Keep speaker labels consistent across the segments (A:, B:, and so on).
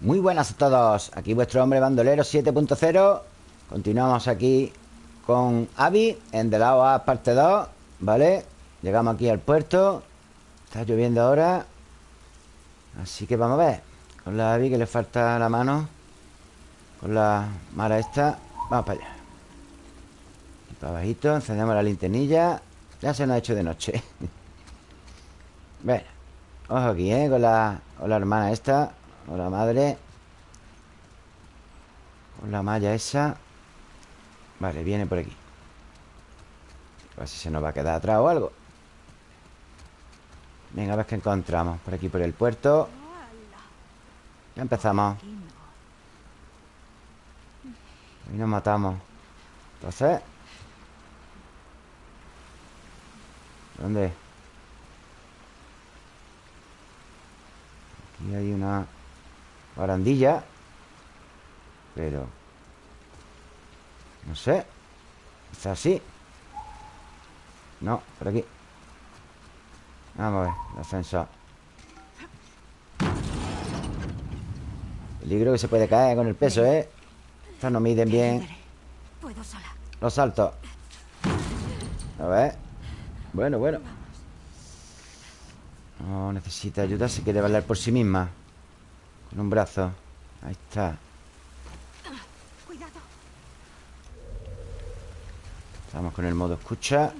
A: Muy buenas a todos Aquí vuestro hombre bandolero 7.0 Continuamos aquí con Avi En The of Us parte 2 ¿Vale? Llegamos aquí al puerto. Está lloviendo ahora Así que vamos a ver. Con la Abby que le falta la mano. Con la Mara esta Vamos para allá. Para abajito Encendemos la linternilla. Ya se nos ha hecho de noche. Bueno Ojo aquí, ¿eh? Con la, con la hermana esta Con la madre. Con la malla esa. Vale, viene por aquí. A ver si se nos va a quedar atrás o algo. Venga, a ver qué encontramos. Por aquí, por el puerto. Ya empezamos. Y nos matamos. Entonces ¿Dónde? Aquí hay una barandilla Pero No sé Está así. No, por aquí. Vamos a ver, Peligro que se puede caer con el peso, ¿eh? Estas no miden bien. Los saltos. A ver. Bueno, bueno. No, necesita ayuda Se quiere valer por sí misma Con un brazo Ahí está Estamos con el modo escucha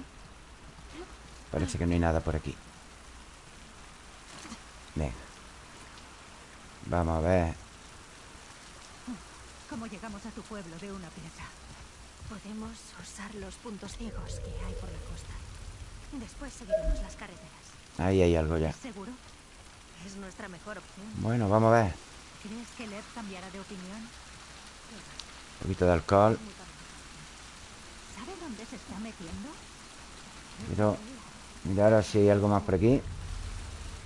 A: Parece que no hay nada por aquí Venga Vamos a ver
B: ¿Cómo llegamos a tu pueblo de una pieza?
C: Podemos usar los puntos ciegos que hay por la costa. Después seguiremos las carreteras.
A: Ahí hay algo ya
C: ¿Seguro? Es nuestra mejor opción.
A: Bueno, vamos a ver
B: ¿Crees que Lev cambiará de opinión?
A: Un poquito de alcohol
B: ¿Sabe dónde se está metiendo?
A: Quiero mirar si hay algo más por aquí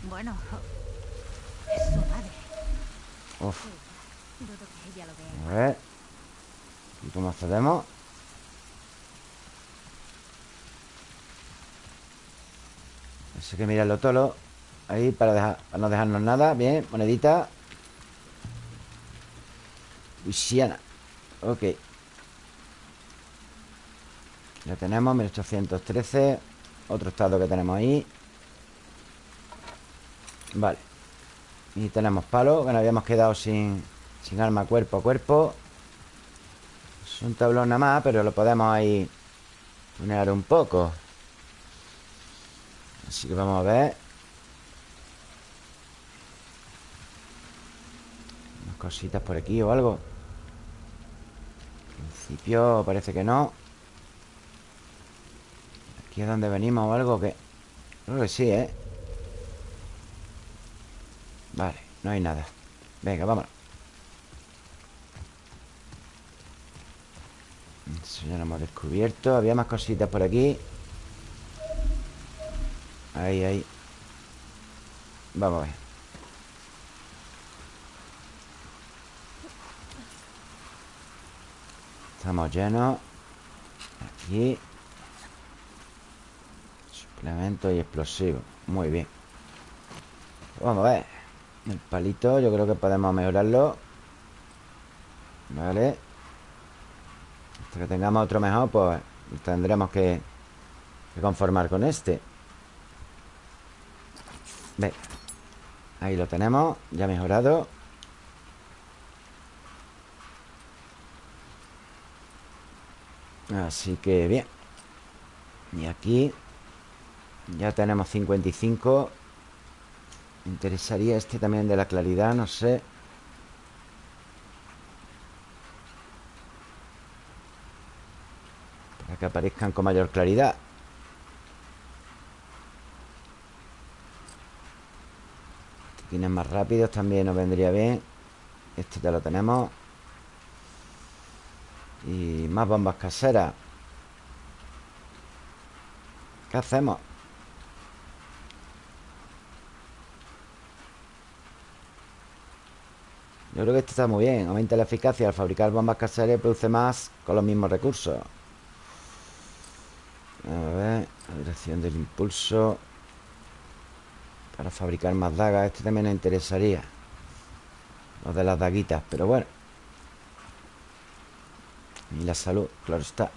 B: Bueno, es su madre.
A: Uf, a ver ¿Y cómo accedemos? Hay que mirarlo todo Ahí para, dejar, para no dejarnos nada. Bien, monedita. Luisiana. Ok. Ya tenemos 1813 Otro estado que tenemos ahí. Vale. Y tenemos palo. Que nos habíamos quedado sin, sin arma cuerpo a cuerpo. Es un tablón nada más Pero lo podemos ahí Tunear un poco. Así que vamos a ver Unas cositas por aquí o algo. En principio parece que no. Aquí es donde venimos o algo que... Creo que sí, ¿eh? Vale, no hay nada. Venga, vámonos. Eso ya lo hemos descubierto. Había más cositas por aquí. Ahí, ahí. Vamos a ver Estamos llenos. Aquí. Suplemento y explosivo. Muy bien. Vamos a ver. El palito yo creo que podemos mejorarlo. Vale. Hasta que tengamos otro mejor Pues tendremos que, que conformar con este. Venga Ahí lo tenemos. Ya mejorado Así que bien. Y aquí Ya tenemos 55 Me interesaría este también de la claridad No sé. Para que aparezcan con mayor claridad. Tienes más rápidos también nos vendría bien. Este ya lo tenemos Y más bombas caseras. ¿Qué hacemos? Yo creo que este está muy bien. Aumenta la eficacia. Al fabricar bombas caseras produce más con los mismos recursos. A ver La dirección del impulso. Para fabricar más dagas Este también nos interesaría. Los de las daguitas, pero bueno Y la salud, claro está.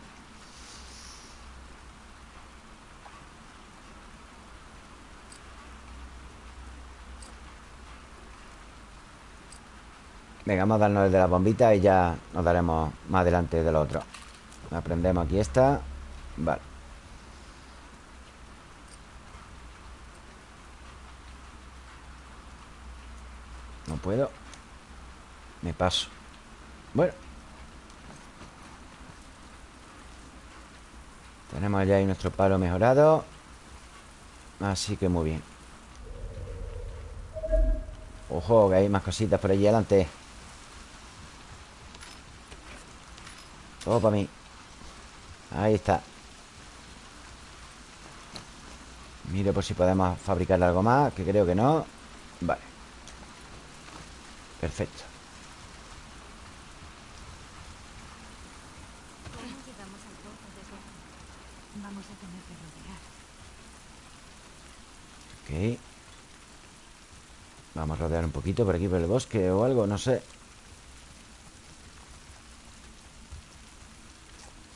A: Venga, vamos a darnos el de las bombitas Y ya nos daremos más adelante del otro. Aprendemos aquí esta. Vale. No puedo. Me paso. Bueno Tenemos ya ahí nuestro palo mejorado. Así que muy bien. Ojo, que hay más cositas por allí adelante. Todo para mí. Ahí está. Mire por si podemos fabricar algo más Que creo que no. Vale. Perfecto
C: ¿Cómo llegamos al pozo desde aquí? Vamos a tener que rodear.
A: Ok Vamos a rodear un poquito por aquí por el bosque o algo, no sé.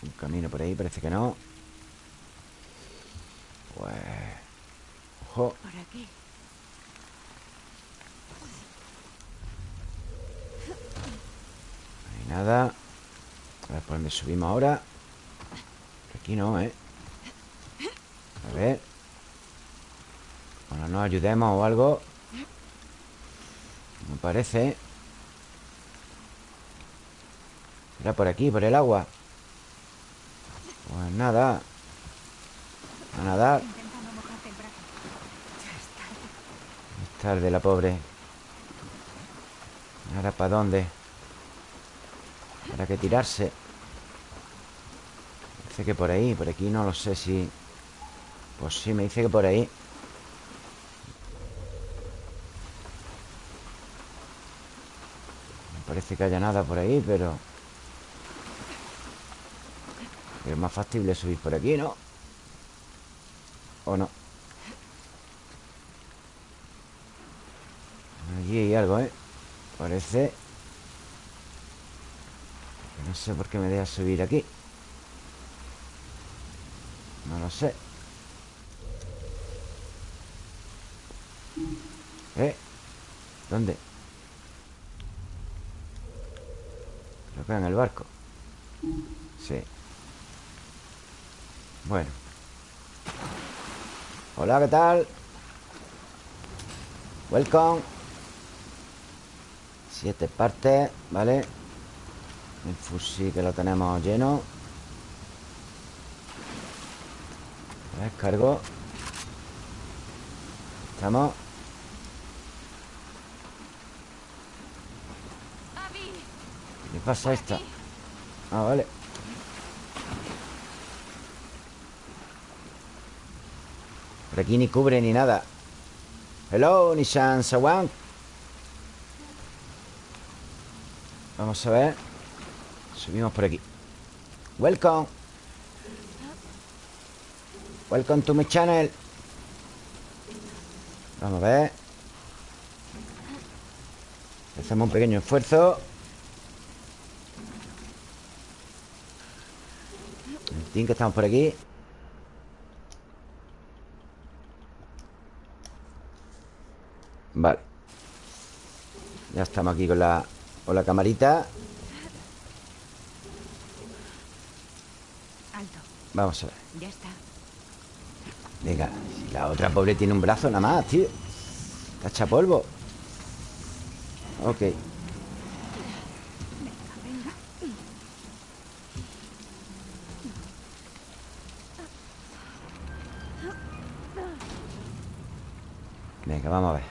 A: Un camino por ahí, parece que no. Pues... Ojo.
C: Por aquí.
A: No hay nada. A ver por dónde subimos ahora. Por aquí no, ¿eh? A ver. Bueno, nos ayudemos o algo parece Era por aquí, por el agua Pues nada A nadar
C: es tarde.
A: La pobre ¿Ahora para dónde? ¿Para qué tirarse? Dice que por ahí Por aquí no lo sé si... Pues sí, me dice que por ahí No parece que haya nada por ahí, pero... Es más factible subir por aquí, ¿no? ¿O no? Allí hay algo, ¿eh? Parece No sé por qué me deja subir aquí No lo sé ¿Eh? ¿Dónde? Creo que en el barco. Sí. Bueno. Hola, ¿qué tal? Welcome. Siete partes, ¿vale? El fusil que lo tenemos lleno. A ver, cargo Estamos
C: ¡Abby!
A: ¿Qué pasa esta? Ah, vale. Por aquí ni cubre ni nada. Hello, Nishan Sawan Vamos a ver. Subimos por aquí. Welcome. Welcome to my channel. Vamos a ver. Hacemos un pequeño esfuerzo Fin, que estamos por aquí Vale Ya estamos aquí con la Con la camarita
C: Alto.
A: Vamos a ver
C: Ya está.
A: Venga, si la otra pobre tiene un brazo nada más, tío Está hecha polvo Ok
C: Venga,
A: vamos a ver.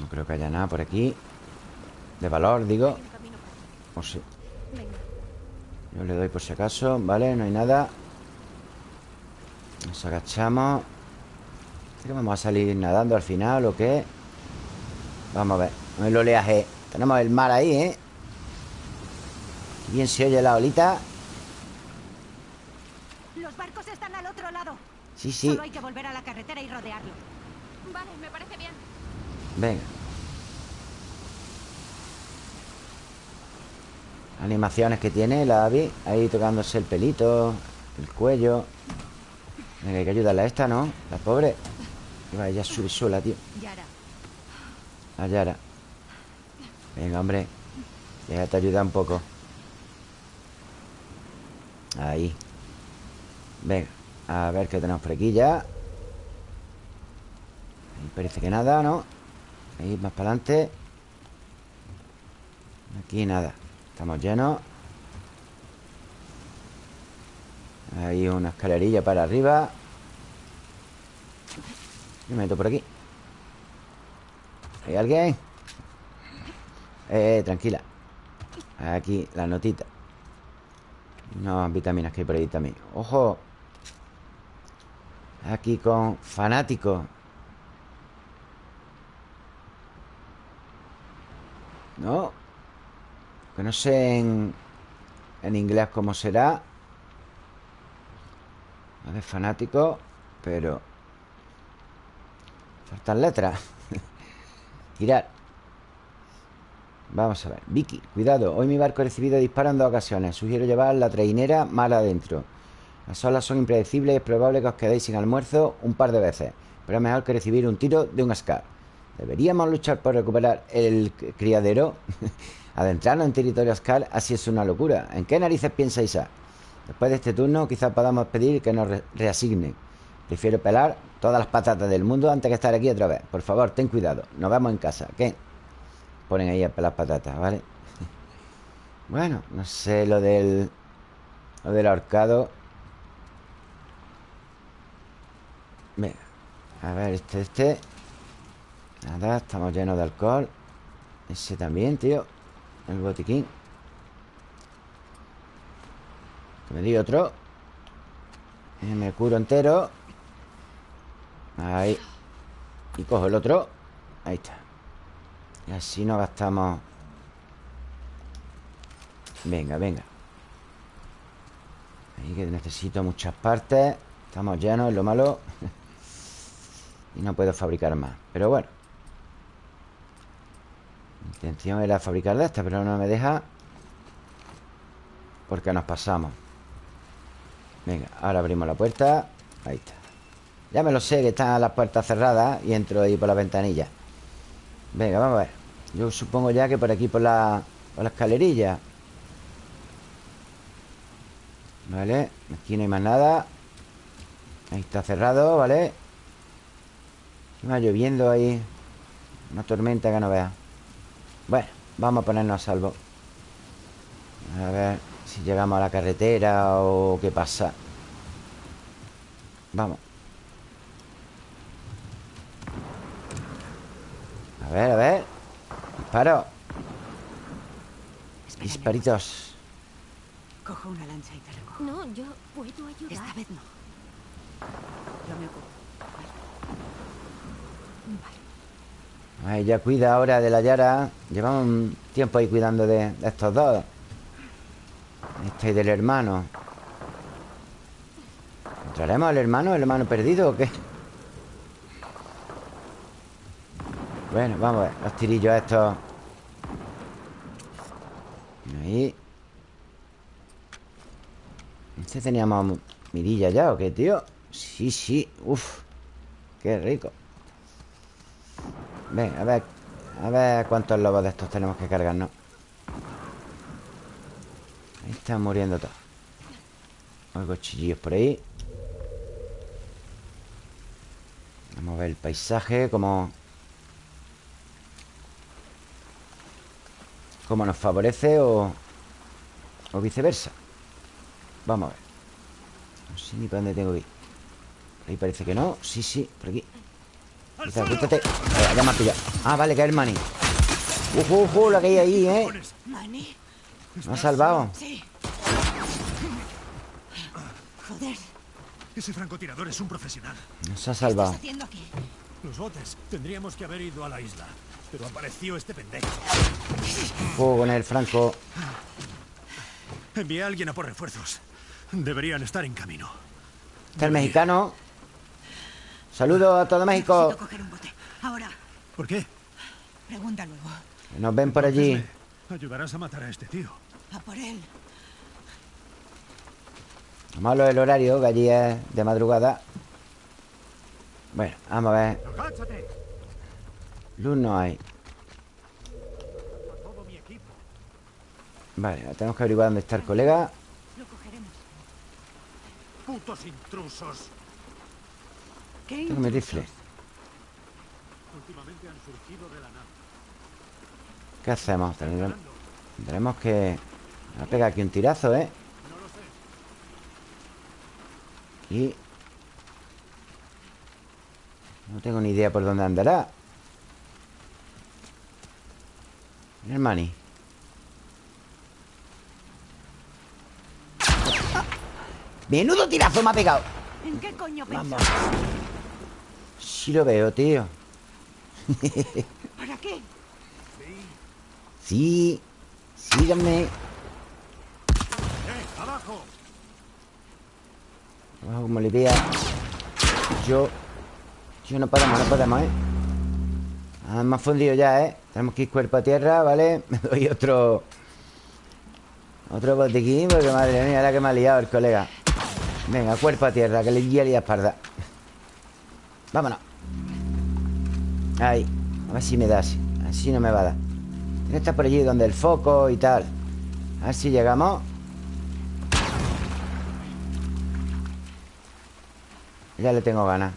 A: No creo que haya nada por aquí. De valor, digo. O sí. Yo le doy por si acaso Vale, no hay nada. Nos agachamos. ¿Qué vamos a salir nadando al final o qué? Vamos a ver. El oleaje. Tenemos el mar ahí, ¿eh? Bien se oye la olita
C: barcos están al otro lado.
A: Sí, sí.
C: Solo hay que volver a la carretera y rodearlo. Vale, me parece bien.
A: Venga. Animaciones que tiene la Abby Ahí tocándose el pelito El cuello. Venga, hay que ayudarle a esta, ¿no? La pobre. Vaya a subir sola, tío.
B: Yara,
A: A Yara. Venga, hombre. Déjate ayudar un poco. Ahí Venga, a ver qué tenemos por aquí ya. Ahí parece que nada, ¿no? Ahí más para adelante. Aquí nada Estamos llenos. Hay una escalerilla para arriba. Me meto por aquí. ¿Hay alguien? Eh, tranquila. Aquí, la notita Unas vitaminas que hay por ahí también. ¡Ojo! Aquí con fanático. ¿No? Que no sé en, en inglés cómo será. A ver, fanático Pero Faltan letras. Girar. Vamos a ver. Vicky, cuidado. Hoy mi barco ha recibido disparos en dos ocasiones. Sugiero llevar la trainera mal adentro Las olas son impredecibles y es probable que os quedéis sin almuerzo un par de veces Pero es mejor que recibir un tiro de un Scar ¿Deberíamos luchar por recuperar el criadero? Adentrarnos en territorio Scar así es una locura ¿En qué narices piensa? Después de este turno quizás podamos pedir que nos re reasignen Prefiero pelar todas las patatas del mundo antes que estar aquí otra vez Por favor, ten cuidado Nos vemos en casa, ¿qué? Ponen ahí a pelar patatas, ¿vale? Bueno, no sé lo del... Lo del ahorcado Venga. A ver, este, este. Nada, estamos llenos de alcohol. Ese también, tío. El botiquín. Que me di otro. Y Me curo entero. Ahí. Y cojo el otro. Ahí está. Y así no gastamos. Venga, venga. Ahí que necesito muchas partes. Estamos llenos, es lo malo Y no puedo fabricar más. Pero bueno. Mi intención era fabricar de esta Pero no me deja Porque nos pasamos. Venga, ahora abrimos la puerta. Ahí está. Ya me lo sé que están las puertas cerradas Y entro ahí por la ventanilla. Venga, vamos a ver. Yo supongo ya que por aquí por la, por la escalerilla. Vale Aquí no hay más nada. Ahí está cerrado, ¿vale? Va lloviendo ahí Una tormenta que no vea Bueno, vamos a ponernos a salvo A ver si llegamos a la carretera o qué pasa. Vamos. A ver, a ver. Disparo. Disparitos.
B: Cojo una lancha y te recojo.
C: No, yo puedo ayudar.
B: Esta vez no. Yo me ocupo.
A: Ay, ya cuida ahora de la Yara. Llevamos un tiempo ahí cuidando de, estos dos. Este y del hermano. ¿Encontraremos al hermano? ¿El hermano perdido o qué? Bueno, vamos a ver Los tirillos estos Ahí ¿Este teníamos mirilla ya o qué, tío? Sí, sí, uf Qué rico Ven, a ver A ver cuántos lobos de estos tenemos que cargarnos Ahí están muriendo todos. Oigo chillillos por ahí. Vamos a ver el paisaje Como Como nos favorece o O viceversa. Vamos a ver. No sé ni para dónde tengo que ir. Ahí parece que no. Sí, sí, por aquí Quítate, quítate Ya me ha pillado Ah, vale, que es el mani Ujú, ujú, la que hay ahí, eh
B: ¿Mani?
A: Me ha salvado
B: Sí. Joder,
D: Ese francotirador es un profesional.
A: Nos ha
B: ¿qué
A: salvado
B: estás haciendo aquí?
D: Los botes. Tendríamos que haber ido a la isla. Pero apareció este pendejo.
A: Fuego con el franco
D: Envié a alguien a por refuerzos. Deberían estar en camino.
A: Está el mexicano Saludos a todo México.
B: Necesito coger un bote. Ahora,
D: ¿Por qué?
B: pregunta luego.
A: Nos ven por allí.
D: Ayudarás a matar a este tío.
B: A por él.
A: Malo el horario, que allí es de madrugada. Bueno, vamos a ver. Luz no hay.
D: A todo mi equipo.
A: Vale, ahora tenemos que averiguar dónde está el colega.
B: Lo cogeremos.
D: ¡Putos intrusos!
B: ¿Qué
A: Tengo mi rifle.
D: Últimamente han surgido de la nada.
A: ¿Qué hacemos? Tendremos, tendremos que... Va a pegar aquí un tirazo, ¿eh?
D: No lo sé.
A: Y... No tengo ni idea por dónde andará. Mira el mani. Menudo tirazo me ha pegado.
B: ¿En qué coño
A: Vamos. Sí lo veo, tío.
B: ¿Para qué?
A: Sí. Síganme.
D: ¡Eh! ¡Abajo!
A: Abajo como le vea. Yo. Yo no podemos, no podemos, ¿eh? Ah, me ha fundido ya, ¿eh? Tenemos que ir cuerpo a tierra, ¿vale? Me doy otro... Otro botiquín Porque madre mía, la que me ha liado el colega Venga, cuerpo a tierra Que le guía la espalda Vámonos Ahí A ver si me da así no me va a dar. Tiene que estar por allí donde el foco y tal. A ver si llegamos. Ya le tengo ganas.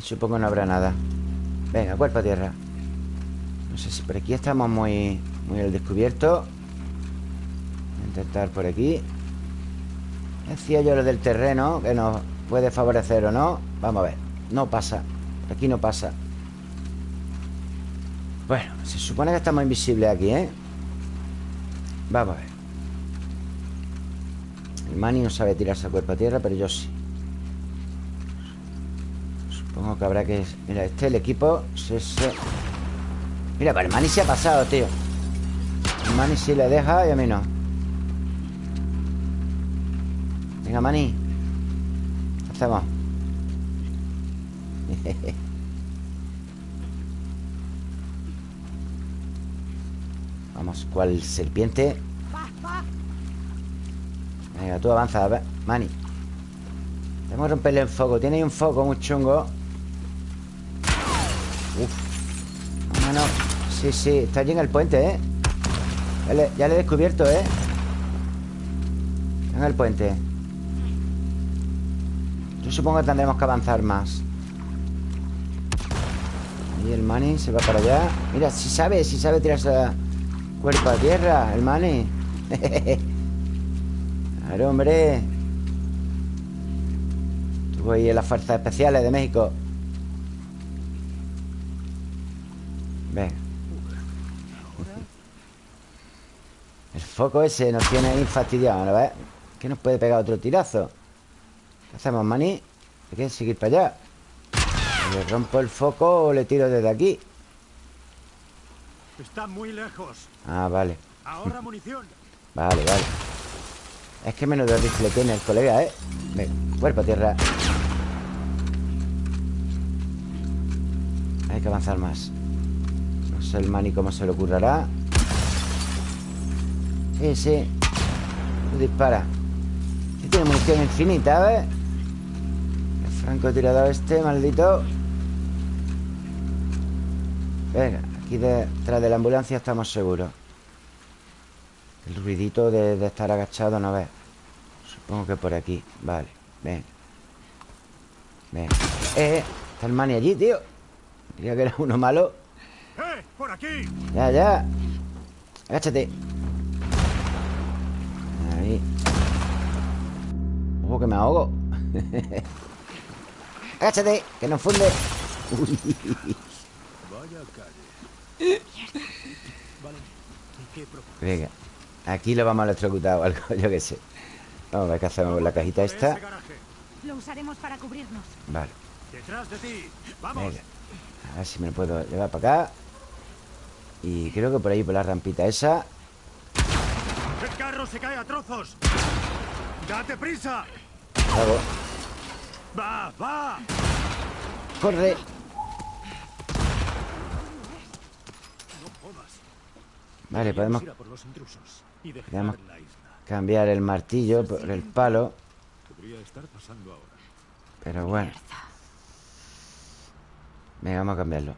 A: Supongo no habrá nada. Venga, cuerpo a tierra. No sé si por aquí estamos muy Muy al descubierto. Voy a intentar por aquí. Decía yo lo del terreno Que nos puede favorecer o no. Vamos a ver, no pasa Aquí no pasa. Bueno, se supone que estamos invisibles aquí, ¿eh? Vamos a ver. El Manny no sabe tirarse a cuerpo a tierra Pero yo sí. Supongo que habrá que... Mira, este el equipo se, se- Mira, pero el Manny se ha pasado, tío. El Manny sí le deja y a mí no. Venga, Manny. ¿Qué hacemos? Vamos, ¿cuál serpiente? Venga, tú avanza, a ver, que romperle el foco. Tiene ahí un foco muy chungo. Uf. No, no. Sí, sí, está allí en el puente, ¿eh? Ya le, he descubierto, ¿eh? En el puente. Yo supongo que tendremos que avanzar más Ahí el Manny se va para allá. Mira, si sabe, si sabe tirarse a cuerpo a tierra El Manny Claro, hombre. Estuvo ahí en las fuerzas especiales de México. Venga El foco ese nos tiene ahí fastidiado, ¿no ves? Que nos puede pegar otro tirazo. ¿Qué hacemos, maní? Hay que seguir para allá ¿Le rompo el foco o le tiro desde aquí?
D: Está muy lejos.
A: Ah, vale
D: Ahora munición.
A: Vale, vale Es que menudo rifle tiene el colega, ¿eh? Venga, cuerpo a tierra Hay que avanzar más No sé el mani cómo se le ocurrirá Tú dispara Este tiene munición infinita, ¿ves? El francotirador este, maldito Venga, aquí detrás de la ambulancia estamos seguros el ruidito de, de estar agachado no ves Supongo que por aquí. Vale, ven. Ven. Eh, eh, está el mani allí, tío. Creía que era uno malo.
D: ¡Eh! ¡Por aquí!
A: Ya, ya. Agáchate. Ahí. Ojo que me ahogo. Agáchate, que nos funde. Uy,
D: Vaya calle. Vale. ¿Y qué pro-
A: Venga Aquí lo vamos a electrocutar o algo, yo qué sé Vamos a ver qué hacemos con la cajita esta.
B: Lo usaremos para cubrirnos.
A: Vale
D: Detrás de ti. Vamos.
A: Venga. A ver si me lo puedo llevar para acá. Y creo que por ahí, por la rampita esa.
D: El carro se cae a trozos. ¡Date prisa!
A: Hago.
D: ¡Va, va!
A: ¡Corre!
D: No jodas.
A: Vale, podemos
D: Deberíamos ir a por los intrusos dejar
A: Podemos-
D: isla.
A: cambiar el martillo por el palo. Pero bueno. Venga, vamos a cambiarlo.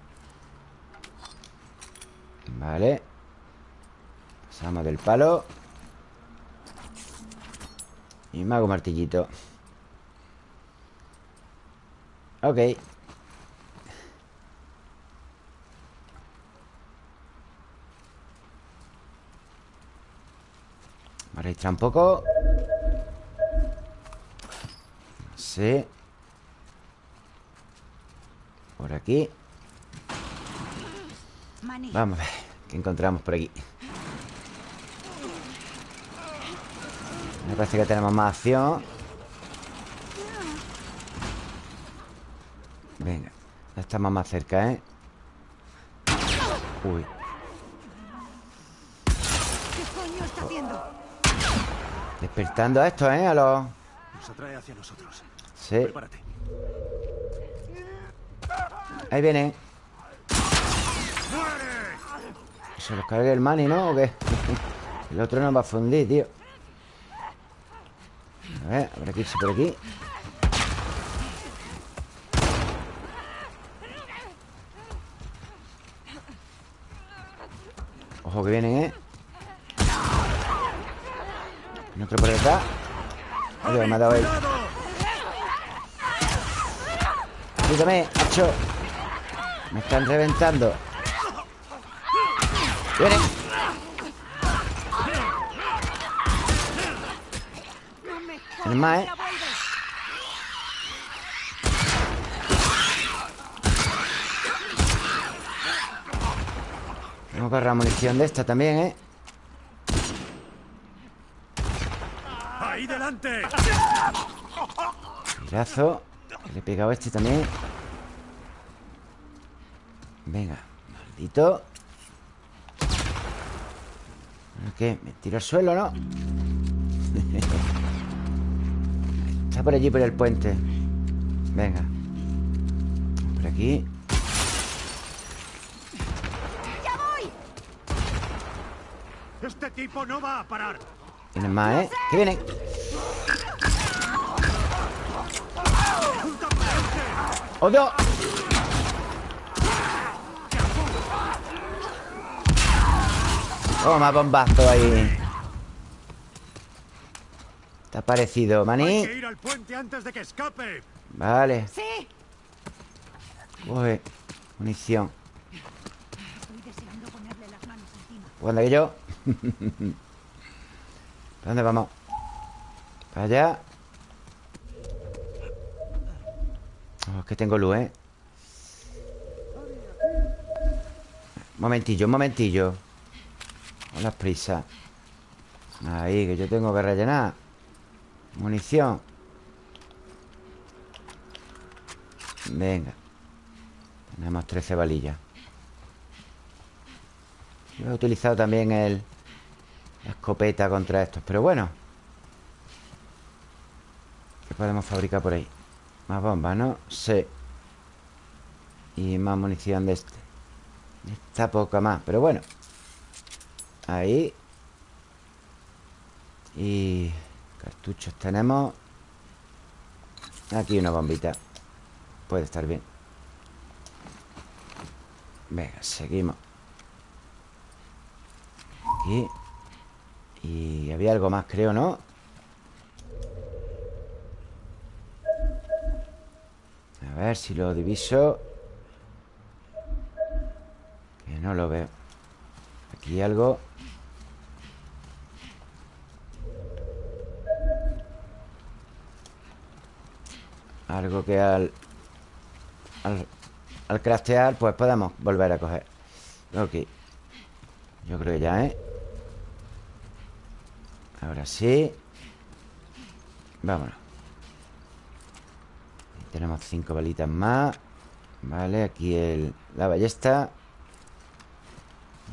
A: Vale. Pasamos del palo. Y me hago martillito. Ok Vamos a registrar un poco. Sí. Por aquí. Vamos a ver ¿Qué encontramos por aquí? Me parece que tenemos más acción. Venga Ya estamos más cerca, ¿eh? Uy Despertando a estos, ¿eh? A los...
D: Nos atrae hacia nosotros.
A: Sí
D: Prepárate.
A: Ahí vienen ¿Se los cargue el mani, no? ¿O qué? El otro no va a fundir, tío A ver, habrá que irse por aquí Ojo que vienen, ¿eh? Y otro por acá Oye, me ha dado ahí. Ayúdame, macho. Me están reventando. Vienen El más, ¿eh? Tengo que agarrar munición de esta también, ¿eh?
D: ¡Ahí delante!
A: Tirazo Que Le he pegado a este también Venga Maldito ¿Ahora ¿Qué? ¿Me tiro al suelo, no? Está por allí, por el puente Venga Por aquí
D: ¡Este tipo no va a parar!
A: Vienen más, ¿eh? ¿Qué vienen? ¡Oh, Dios! Toma, bombazo ahí Está parecido,
D: ¡Hay
A: maní
D: que ir al puente antes de que escape!
A: Vale
B: Sí,
A: Coge munición
B: estoy deseando ponerle las manos encima.
A: ¿Cuándo que yo? ¿Para dónde vamos? Para allá Oh, es que tengo luz, ¿eh? Momentillo, un momentillo. Con las prisas. Ahí, que yo tengo que rellenar. Munición. Venga. Tenemos 13 balillas. Yo he utilizado también el La escopeta contra estos Pero bueno. ¿Qué podemos fabricar por ahí? Más bombas, ¿no? Sí. Y más munición de este. Esta poca más, pero bueno. Ahí. Y cartuchos tenemos. Aquí una bombita. Puede estar bien. Venga, seguimos. Aquí. Y había algo más, creo, ¿no? A ver si lo diviso. Que no lo veo. Aquí algo. Algo que al Al, al craftear Pues podemos volver a coger. Ok. Yo creo que ya, ¿eh? Ahora sí. Vámonos Tenemos cinco balitas más. Vale, aquí el, la ballesta.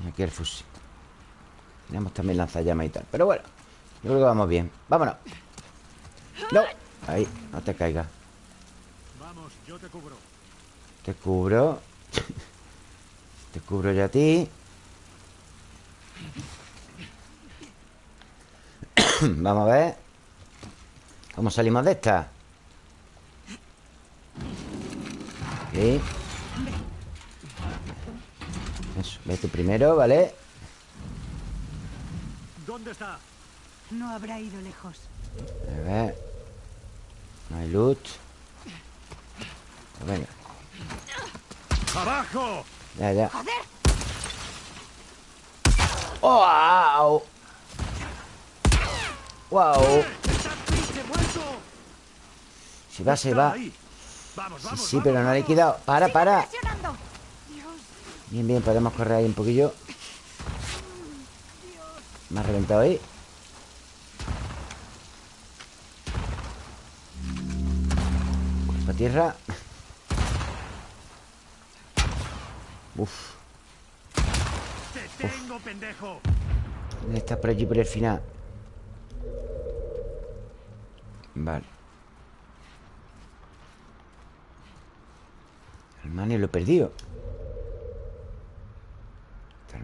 A: Y aquí el fusil. Tenemos también lanzallamas y tal. Pero bueno, yo creo que vamos bien. Vámonos. No, ahí, no te caigas.
D: Vamos, yo te cubro.
A: Te cubro. Te cubro yo a ti. Vamos a ver. ¿Cómo salimos de esta? Ok Eso, vete primero, ¿vale?
D: ¿Dónde está?
B: No habrá ido lejos.
A: A ver No hay loot Pues venga
D: ¡Abajo!
A: Ya, ya
B: ¡Joder!
A: ¡Wow! ¡Wow! Si va, se va
D: ahí. Vamos,
A: Sí,
D: vamos.
A: sí,
D: vamos,
A: pero no le he quitado. Para, para. Bien, bien, podemos correr ahí un poquillo. Me ha reventado ahí. Para tierra. Uf.
D: ¡Te tengo, pendejo!
A: Está por allí por el final. Vale El mani lo he perdido.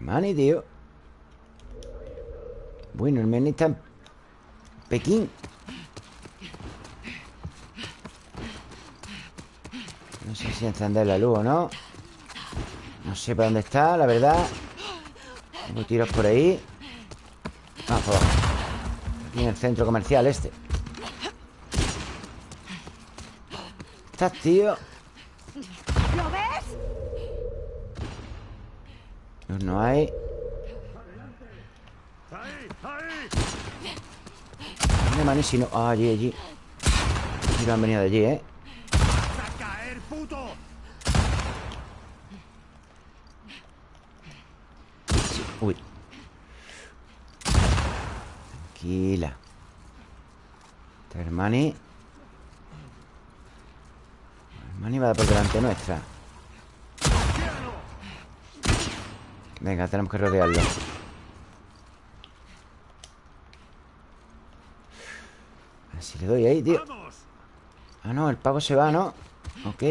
A: Mani, tío Bueno, el mani está en Pekín. No sé si encender la luz o no. No sé para dónde está, la verdad. Tengo tiros por ahí. Ah, abajo. Aquí en el centro comercial este. ¿Estás, tío? Luz no hay. ¿Dónde maní si no? Ah, allí, allí Sí lo han venido de allí, ¿eh? Uy Tranquila Este Hermani Hermani va por delante nuestra Venga, tenemos que rodearlo A ver si le doy ahí, tío. Ah, no, el pavo se va, ¿no? Ok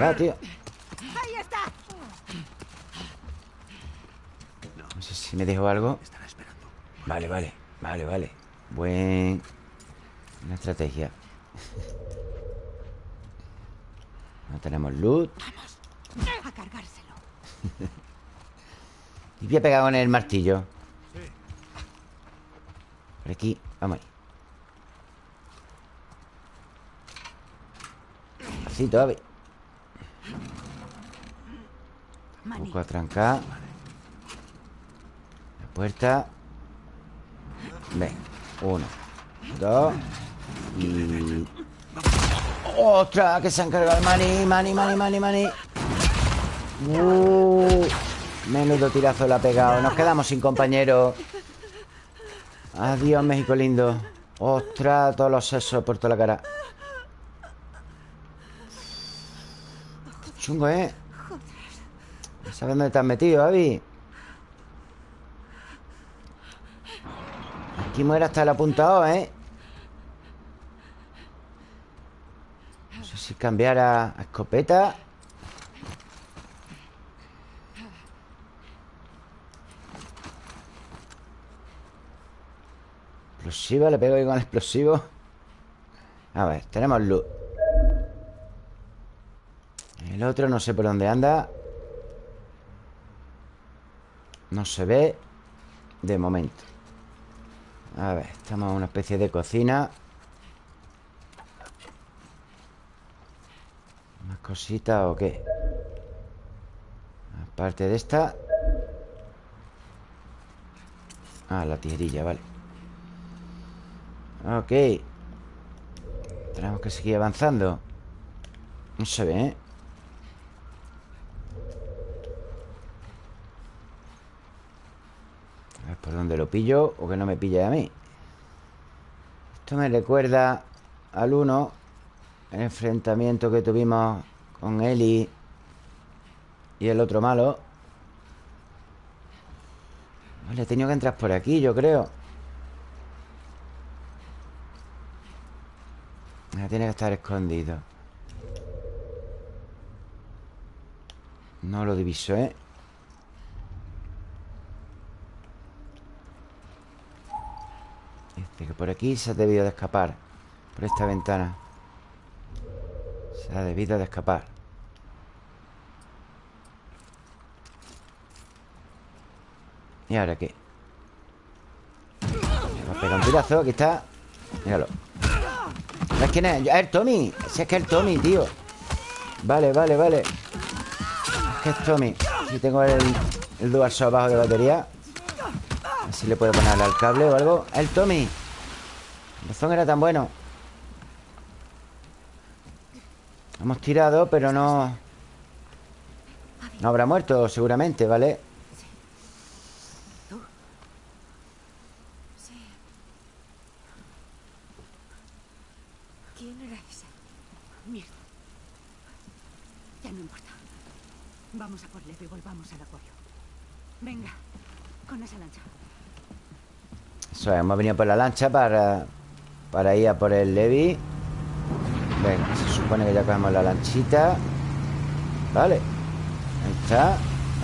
A: Va, tío
B: ¡Ahí está!
A: No sé si me dejo algo. Vale, vale, vale, vale Buen... Una estrategia No tenemos loot.
B: A cargárselo.
A: Y voy a pegar con el martillo.
D: Sí.
A: Por aquí, vamos ahí. Así, todavía Un
B: Manny,
A: poco atrancar La puerta. Ven Uno Dos Y... ¡Ostras! Que se han cargado el mani Mani, mani, mani, mani uh, Menudo tirazo le ha pegado Nos quedamos sin compañero Adiós, México lindo ¡Ostras! Todos los sesos por toda la cara Chungo, ¿eh? ¿Sabes dónde te has metido, Avi? Aquí muere hasta el apuntado, ¿eh? No sé si cambiar a, a escopeta. Explosiva, le pego ahí con el explosivo. A ver, tenemos luz. El otro no sé por dónde anda. No se ve De momento. A ver, estamos en una especie de cocina ¿Más cositas o qué? Aparte de esta. Ah, la tijerilla, vale. Ok. Tenemos que seguir avanzando. No se ve, ¿eh? A ver por dónde lo pillo O que no me pille a mí Esto me recuerda Al 1 El enfrentamiento que tuvimos Con Eli Y el otro malo. Vale, he tenido que entrar por aquí, yo creo. Tiene que estar escondido. No lo diviso, ¿eh? Dice que por aquí se ha debido de escapar Por esta ventana Se ha debido de escapar. ¿Y ahora qué? Me va a pegar un tirazo, aquí está. Míralo. ¿Sabes quién es? Es el Tommy. Si es que es el Tommy, tío. Vale, vale, vale. Es que es Tommy. Si tengo el, el dual abajo de batería. A ver si le puedo poner al cable o algo. El Tommy. El razón era tan bueno Hemos tirado, pero no No habrá muerto, seguramente, ¿vale?
C: Sí. ¿Quién era ese?
B: Mierda. Ya no importa. Vamos a por Lev y volvamos al acuario. Venga, con esa lancha.
A: Eso es, hemos venido por la lancha para, para ir a por el Levi. Venga, supone que ya cogemos la lanchita. Vale. Ahí está.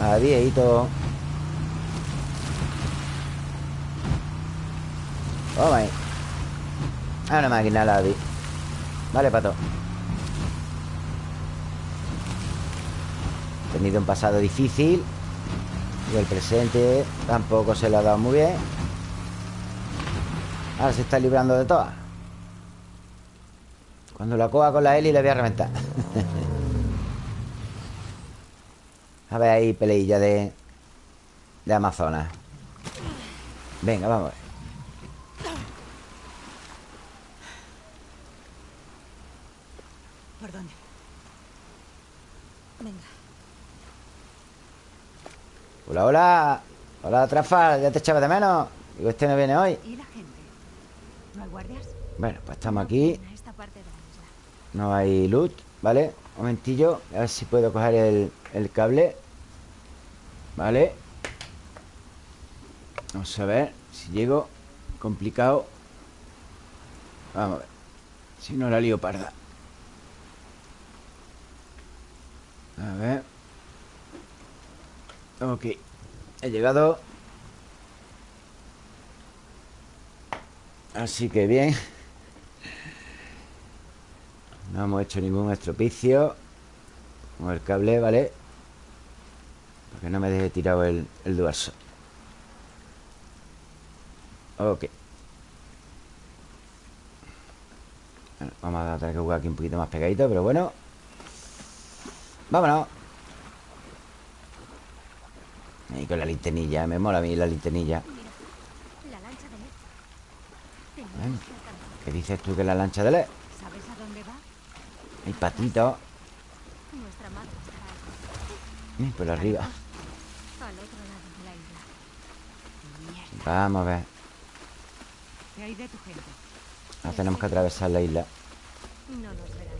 A: Ahí, todo. Vamos ahí. A una máquina, la vi. Vale, pato. He tenido un pasado difícil. Y el presente tampoco se lo ha dado muy bien. Ahora se está librando de todas. Cuando la coja con la Eli le voy a reventar. a ver ahí peleilla de... De Amazonas. Venga, vamos a ver.
B: ¿Por dónde?
C: Venga.
A: Hola, hola. Hola, Trafal. Ya te echaba de menos. Digo, este no viene hoy.
B: ¿Y la gente? ¿No hay guardias?
A: Bueno, pues estamos aquí.
C: En esta parte de la isla.
A: No hay loot, ¿vale? Un momentillo. A ver si puedo coger el, el cable. Vale. Vamos a ver si llego. Complicado. Vamos a ver. Si no la lío parda. A ver. Ok. He llegado. Así que bien. No hemos hecho ningún estropicio Con el cable, ¿vale? Para que no me deje tirado el, el duarso Ok Bueno, Vamos a tener que jugar aquí un poquito más pegadito Pero bueno Vámonos Ahí con la linternilla Me mola a mí la linternilla. ¿Qué dices tú que es la lancha de LED?
B: ¿Sabes a dónde va?
A: Hay patitos
C: Nuestra madre estará
A: Ay, Por arriba
C: al otro lado de la isla.
B: Mierda.
A: Vamos a ver. Ahora tenemos que atravesar la isla
C: No nos verán.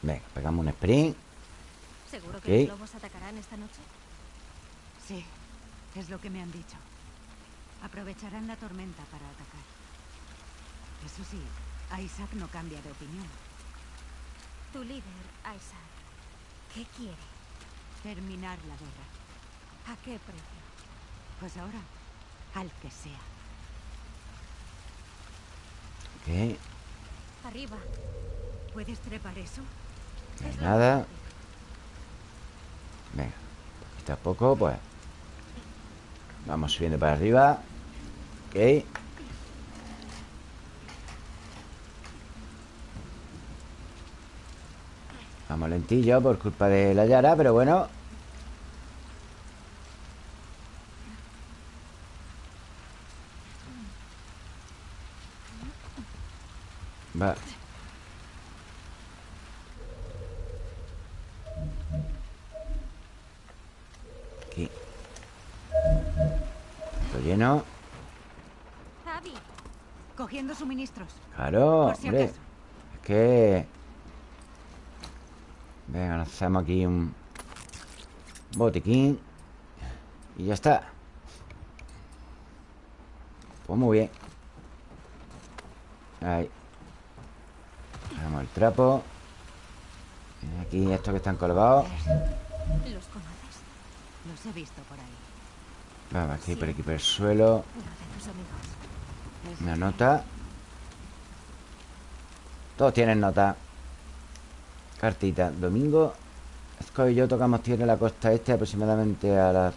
A: Venga, pegamos un sprint
C: ¿Seguro que los lobos atacarán esta noche?
B: Sí, es lo que me han dicho. Aprovecharán la tormenta para atacar. Eso sí, Isaac no cambia de opinión.
C: Tu líder, Isaac, ¿qué quiere?
B: Terminar la guerra.
C: ¿A qué precio?
B: Pues ahora, al que sea.
A: Ok
C: Arriba.
B: ¿Puedes trepar eso?
A: No hay nada Venga, poquito a poco, pues Vamos subiendo para arriba. Ok. Vamos lentillo por culpa de la Yara, pero bueno Va Aquí Esto lleno
C: Abby,
B: Cogiendo suministros.
A: Claro,
B: si
A: hombre.
B: acaso.
A: Es que... Venga, hacemos aquí un... Botiquín Y ya está. Pues muy bien. Ahí. Damos el trapo. Aquí estos que están colgados.
C: ¿Los conoces?
B: Los he visto por ahí.
A: Vamos, aquí por aquí por el suelo. Una nota Todos tienen nota. Cartita. Domingo Esco y yo tocamos tierra en la costa este Aproximadamente a las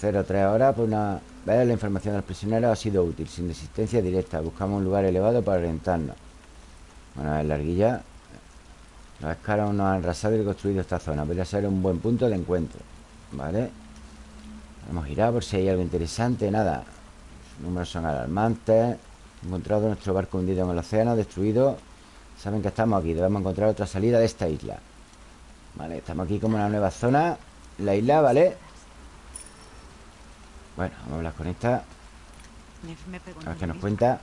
A: 03 horas Por una vez la información del prisionero ha sido útil Sin resistencia directa. Buscamos un lugar elevado para orientarnos. Bueno, es larguilla Los escaros nos han arrasado y reconstruido esta zona. Podría ser un buen punto de encuentro Vale Hemos girado por si hay algo interesante. Nada Los números son alarmantes. Encontrado nuestro barco hundido en el océano Destruido Saben que estamos aquí Debemos encontrar otra salida de esta isla Vale, estamos aquí como en una nueva zona La isla, ¿vale? Bueno, vamos a hablar con esta
B: me
A: A ver qué nos cuenta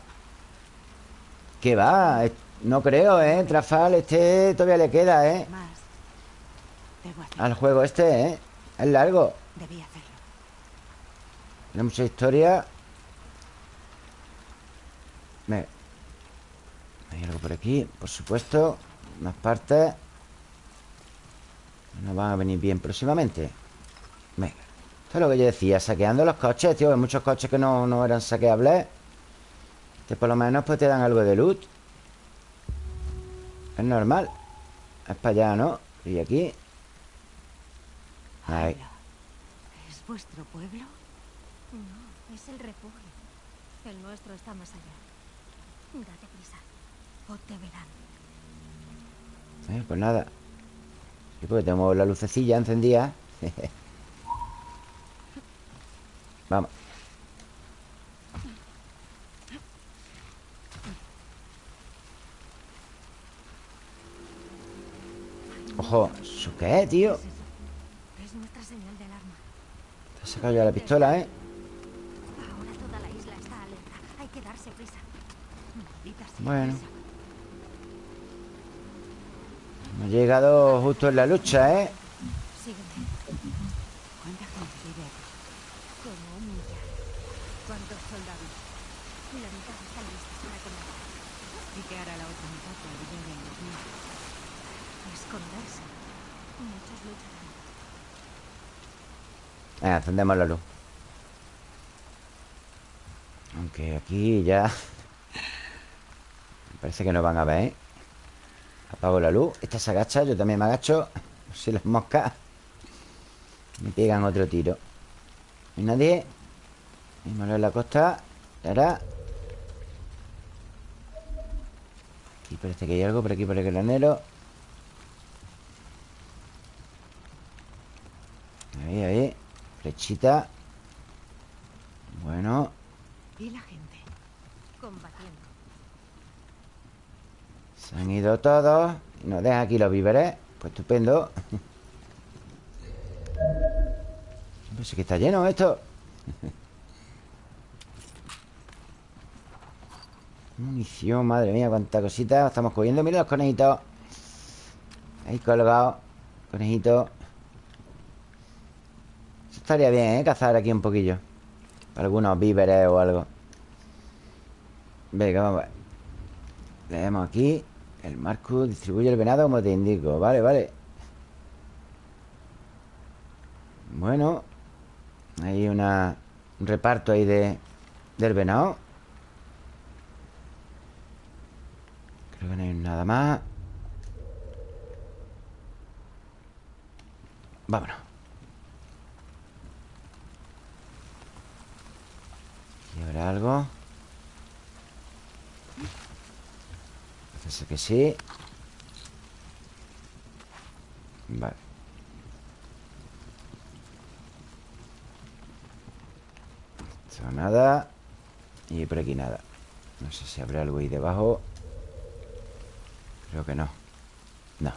A: ¿Qué va? No creo, ¿eh? Trafal, este todavía le queda, ¿eh? Al juego este, ¿eh? Es largo. Tiene mucha historia Venga. Hay algo por aquí, por supuesto Más partes Nos van a venir bien próximamente Venga Esto es lo que yo decía, saqueando los coches, tío Hay muchos coches que no, no eran saqueables Que por lo menos pues te dan algo de loot Es normal Es para allá, ¿no? Y aquí Ahí.
B: ¿Es vuestro pueblo?
C: No, es el refugio. El nuestro está más allá. Date. O te verán.
A: Eh, pues nada Sí, porque tenemos la lucecilla encendida Vamos Ojo, ¿eso qué es, tío?
C: ¿Qué es nuestra señal de alarma.
A: Te has sacado ya la pistola, ¿eh?
C: Ahora toda la isla está alerta. Hay que darse prisa.
A: Bueno.
B: esa.
A: Hemos llegado justo en la lucha, ¿eh?
C: Sígueme. La
A: encendemos la luz Aunque aquí ya Me parece que nos van a ver, ¿eh? Apago la luz Esta se agacha, yo también me agacho si las moscas Me pegan otro tiro ¿No hay nadie? Vamos en la costa Ahora Aquí parece que hay algo Por aquí por el granero Ahí, ahí Flechita Bueno
B: ¿Y la gente?
C: Combatiendo.
A: Se han ido todos. Nos dejan aquí los víveres. Pues estupendo. Pues sí que está lleno esto. Munición, madre mía, cuánta cosita. Estamos cogiendo, mira los conejitos. Ahí colgados Conejitos. Eso estaría bien, ¿eh? Cazar aquí un poquillo. Algunos víveres o algo. Venga, vamos a ver. Leemos aquí El Marcus distribuye el venado como te indico. Vale, vale. Bueno Hay una Un reparto ahí de Del venado. Creo que no hay nada más. Vámonos. ¿Y habrá algo? Parece que sí. Vale. Esto nada. Y por aquí nada. No sé si habrá algo ahí debajo. Creo que no. No. Hay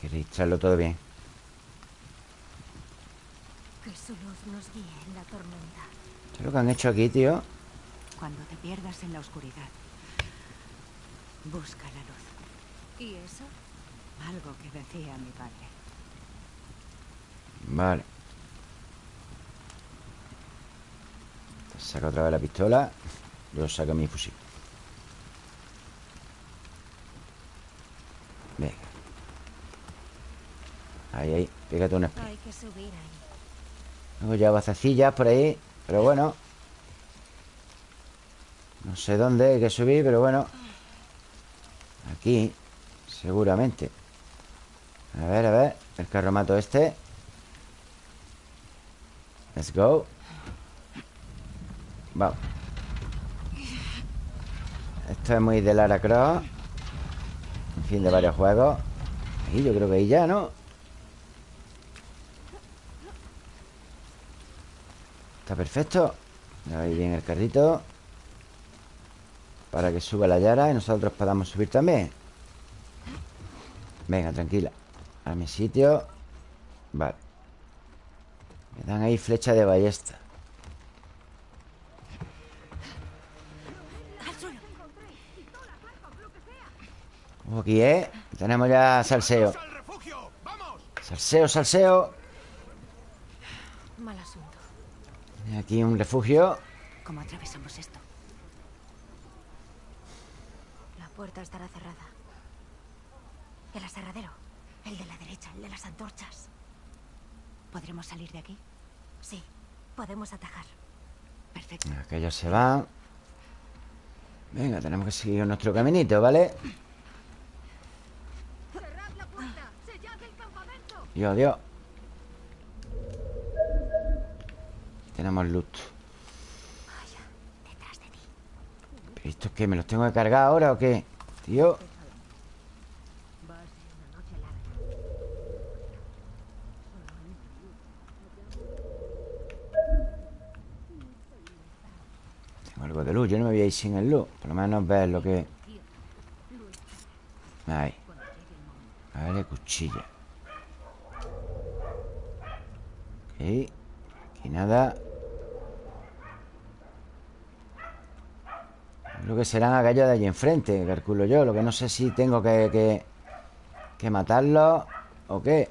A: que registrarlo todo bien.
C: Que su luz nos guíe en la tormenta.
A: ¿Qué es lo que han hecho aquí, tío?
B: Cuando te pierdas en la oscuridad, busca la luz.
C: ¿Y eso?
B: Algo que decía mi padre.
A: Vale Saca otra vez la pistola Yo saco mi fusil Venga Ahí, ahí Pégate una
C: Hay que subir ahí.
A: Tengo ya bacecillas por ahí Pero bueno No sé dónde hay que subir Pero bueno. Aquí Seguramente. A ver, a ver El carromato este. Let's go. Vamos. Esto es muy de Lara Croft. En fin, de varios juegos. Y yo creo que ahí ya, ¿no? Está perfecto. Ahí viene el carrito Para que suba la Yara Y nosotros podamos subir también. Venga, tranquila. A mi sitio. Vale. Me dan ahí flecha de ballesta. Aquí, ¿eh? Tenemos ya salseo. Salseo, salseo.
C: Mal asunto.
A: Aquí un refugio.
B: ¿Cómo atravesamos esto?
C: La puerta estará cerrada. El aserradero. El de la derecha, el de las antorchas.
B: ¿Podremos salir de aquí?
C: Sí, podemos atajar.
B: Perfecto.
A: Aquellos se van Venga, tenemos que seguir nuestro caminito, ¿vale?
C: ¡Cerrad la puerta! ¡Sellad el campamento!
A: Dios, Dios Tenemos loot
C: Vaya, detrás de ti.
A: ¿Pero esto es que me los tengo que cargar ahora o qué? Tío. Tengo algo de luz Yo no me voy a ir sin el luz Por lo menos ver lo que Ahí Vale, cuchilla. Ok Aquí nada Lo que serán aquellos de allí enfrente Calculo yo Lo que no sé si tengo que Que, que ¿O qué?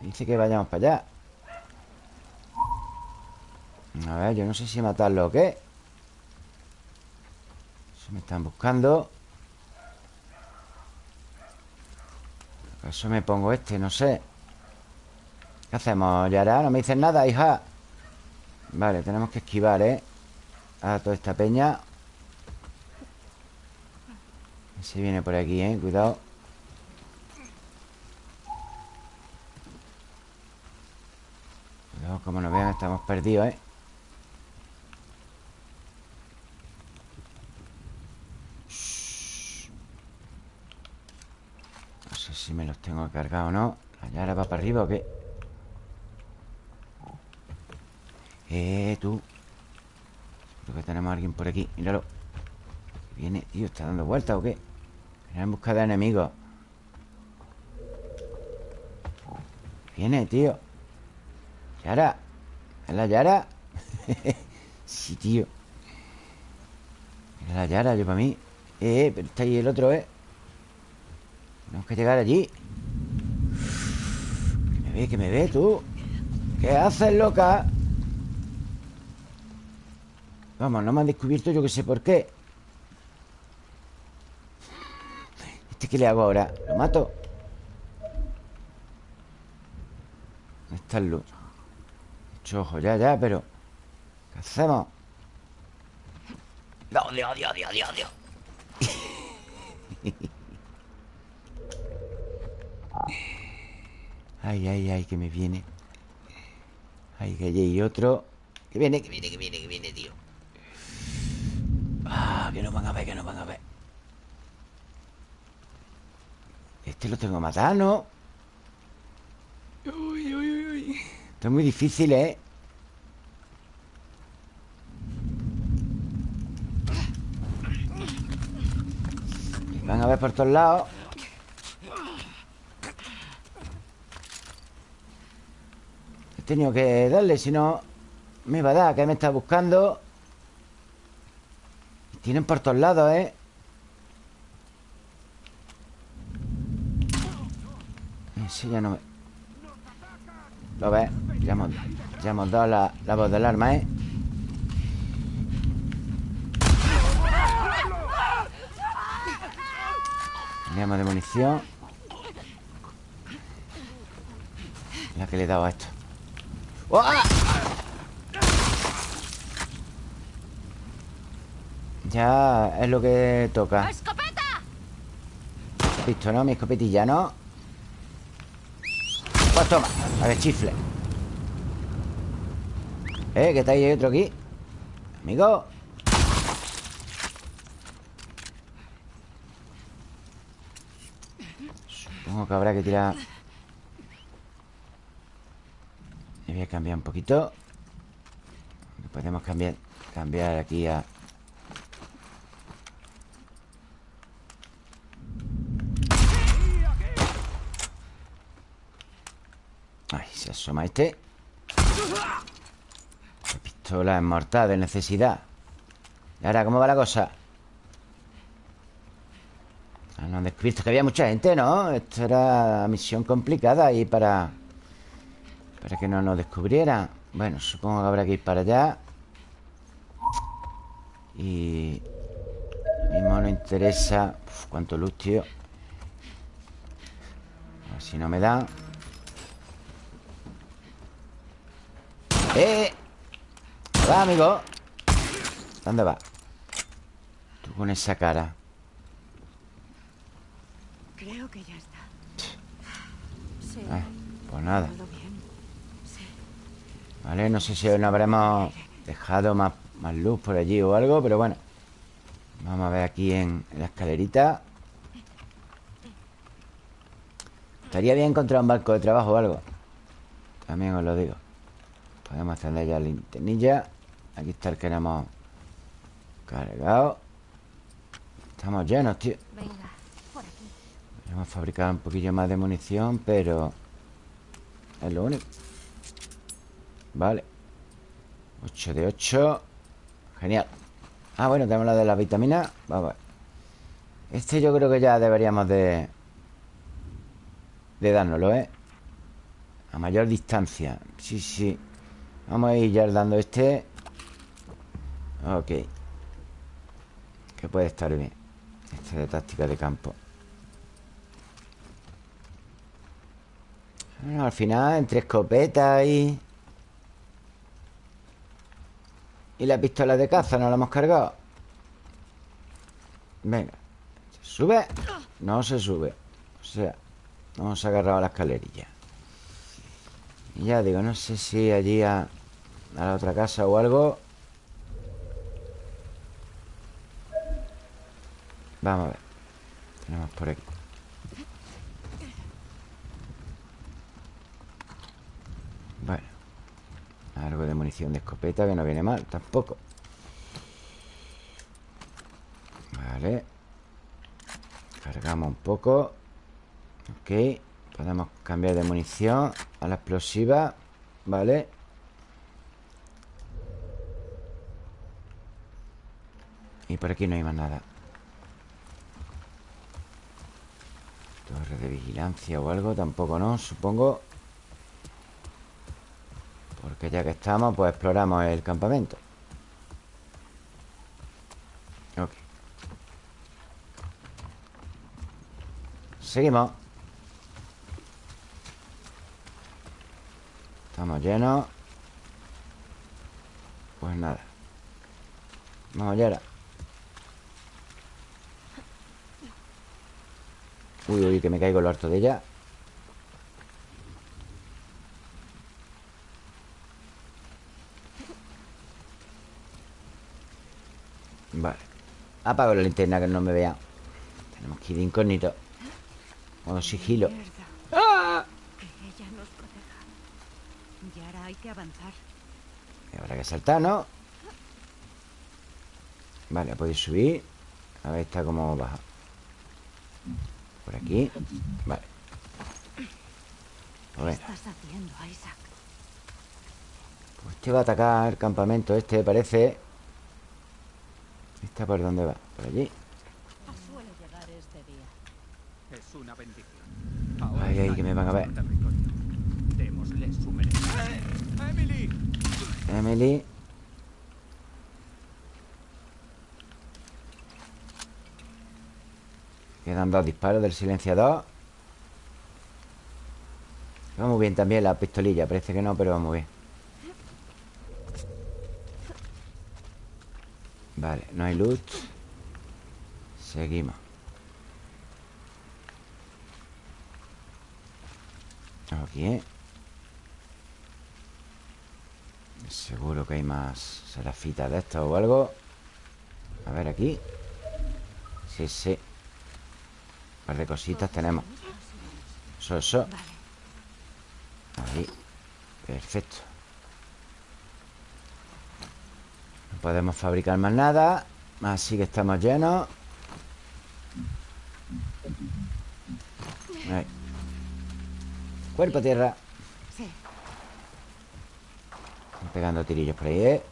A: Dice que vayamos para allá A ver, yo no sé si matarlo o qué Eso me están buscando ¿Acaso me pongo este? No sé ¿Qué hacemos, Yara? ¿No me dices nada, hija? Vale, tenemos que esquivar, ¿eh? A toda esta peña Se viene por aquí, ¿eh? Cuidado Cuidado, como nos vean, estamos perdidos, ¿eh? No sé si me los tengo cargados o no ¿La Yara va para arriba o qué? Eh, tú Creo que tenemos a alguien por aquí Míralo Viene, tío, ¿está dando vueltas o qué? Viene en busca de enemigos Viene, tío. Yara. ¿Es la Yara? sí, tío. Es la Yara, yo para mí. Eh, eh, pero está ahí el otro, ¿eh? Tenemos que llegar allí. Que me ve, que me ve, tú. ¿Qué haces, loca? Vamos, no me han descubierto yo que sé por qué ¿Este qué le hago ahora? ¿Lo mato? ¿Dónde está el luz? Mucho ojo, ya, ya, pero ¿Qué hacemos? Dios, Dios, Dios, Dios, Dios, Dios Ay, ay, ay, que me viene Ay, que allí hay otro Que viene, que viene, que viene, que viene, tío Ah, que nos van a ver, que nos van a ver Este lo tengo matar, ¿no? Uy, uy, uy. Esto es muy difícil, ¿eh? Van a ver por todos lados He tenido que darle, si no Me va a dar, que me está buscando Tienen por todos lados, ¿eh? Ese ya no me... ¿Lo ves? Ya hemos, ya hemos dado la, la voz del arma, ¿eh? Teníamos de munición La que le he dado a esto ¡Oh! ¡Ah! Ya es lo que toca Pistona, mi escopetilla, ¿no? Pues toma, a ver, chifle. Eh, que está ahí otro aquí. Amigo. Supongo que habrá que tirar. Me voy a cambiar un poquito. Podemos cambiar Cambiar aquí a Ay, se asoma este. La pistola es mortal de necesidad. ¿Y ahora cómo va la cosa? Ah, no han descubierto que había mucha gente, ¿no? Esto era misión complicada y para... Para que no nos descubrieran. Bueno, supongo que habrá que ir para allá. Y... Mismo no interesa Uf, cuánto luz, tío. A ver si no me dan ¡Eh! Va, amigo ¿Dónde va? Tú con esa cara
B: Creo que ya está.
C: Sí.
A: Eh, Pues nada. Vale, no sé si hoy no habremos dejado más, más luz por allí o algo Pero bueno Vamos a ver aquí en, en la escalerita Estaría bien encontrar un barco de trabajo o algo También os lo digo Podemos encender ya la linternilla Aquí está el que hemos cargado. Estamos llenos, tío.
C: Venga, por aquí.
A: Hemos fabricado un poquillo más de munición Pero Es lo único. Vale. 8 de 8 Genial. Ah, bueno, tenemos la de las vitaminas Vamos a ver. Este yo creo que ya deberíamos de De dárnoslo, ¿eh? A mayor distancia. Sí, sí Vamos a ir ya dando este. Ok. Que puede estar bien. Este de táctica de campo. Bueno, al final, entre escopetas y... Y la pistola de caza nos la hemos cargado Venga. ¿Se sube? No se sube. O sea, nos ha agarrado a la escalerilla. Y ya digo, no sé si allí a, a la otra casa o algo. Vamos a ver. Tenemos por aquí. Bueno. Algo de munición de escopeta que no viene mal Tampoco. Vale. Cargamos un poco. Ok. Podemos cambiar de munición A la explosiva. Vale Y por aquí no hay más nada. Torre de vigilancia o algo Tampoco no, supongo. Porque ya que estamos Pues exploramos el campamento. Ok. Seguimos. Estamos llenos. Pues nada. Vamos allá Uy, uy, que me caigo lo harto de ella. Vale. Apago la linterna que no me vea. Tenemos que ir de incógnito. Modo sigilo.
B: Y ahora hay que avanzar.
A: Y habrá que saltar, ¿no? Vale, podéis subir. A ver, está como baja Por aquí Vale Pues
B: ¿Qué
A: venga
B: estás haciendo, Isaac?
A: Pues este va a atacar el campamento Este parece ¿Está por dónde va? Por allí
E: Suele llegar este día. Es una bendición.
A: Ay, ay, que me van a ver.
E: Démosle. ¡Emily!
A: Emily Quedan dos disparos del silenciador. Va muy bien también la pistolilla Parece que no, pero va muy bien. Vale, no hay loot Seguimos. Aquí ¿eh? Seguro que hay más serafitas de esto o algo. A ver aquí. Sí, sí par de cositas tenemos. Eso, eso. Ahí. Perfecto. No podemos fabricar más nada Así que estamos llenos. Ahí. Cuerpo a tierra.
B: Sí.
A: Están pegando tirillos por ahí, ¿eh?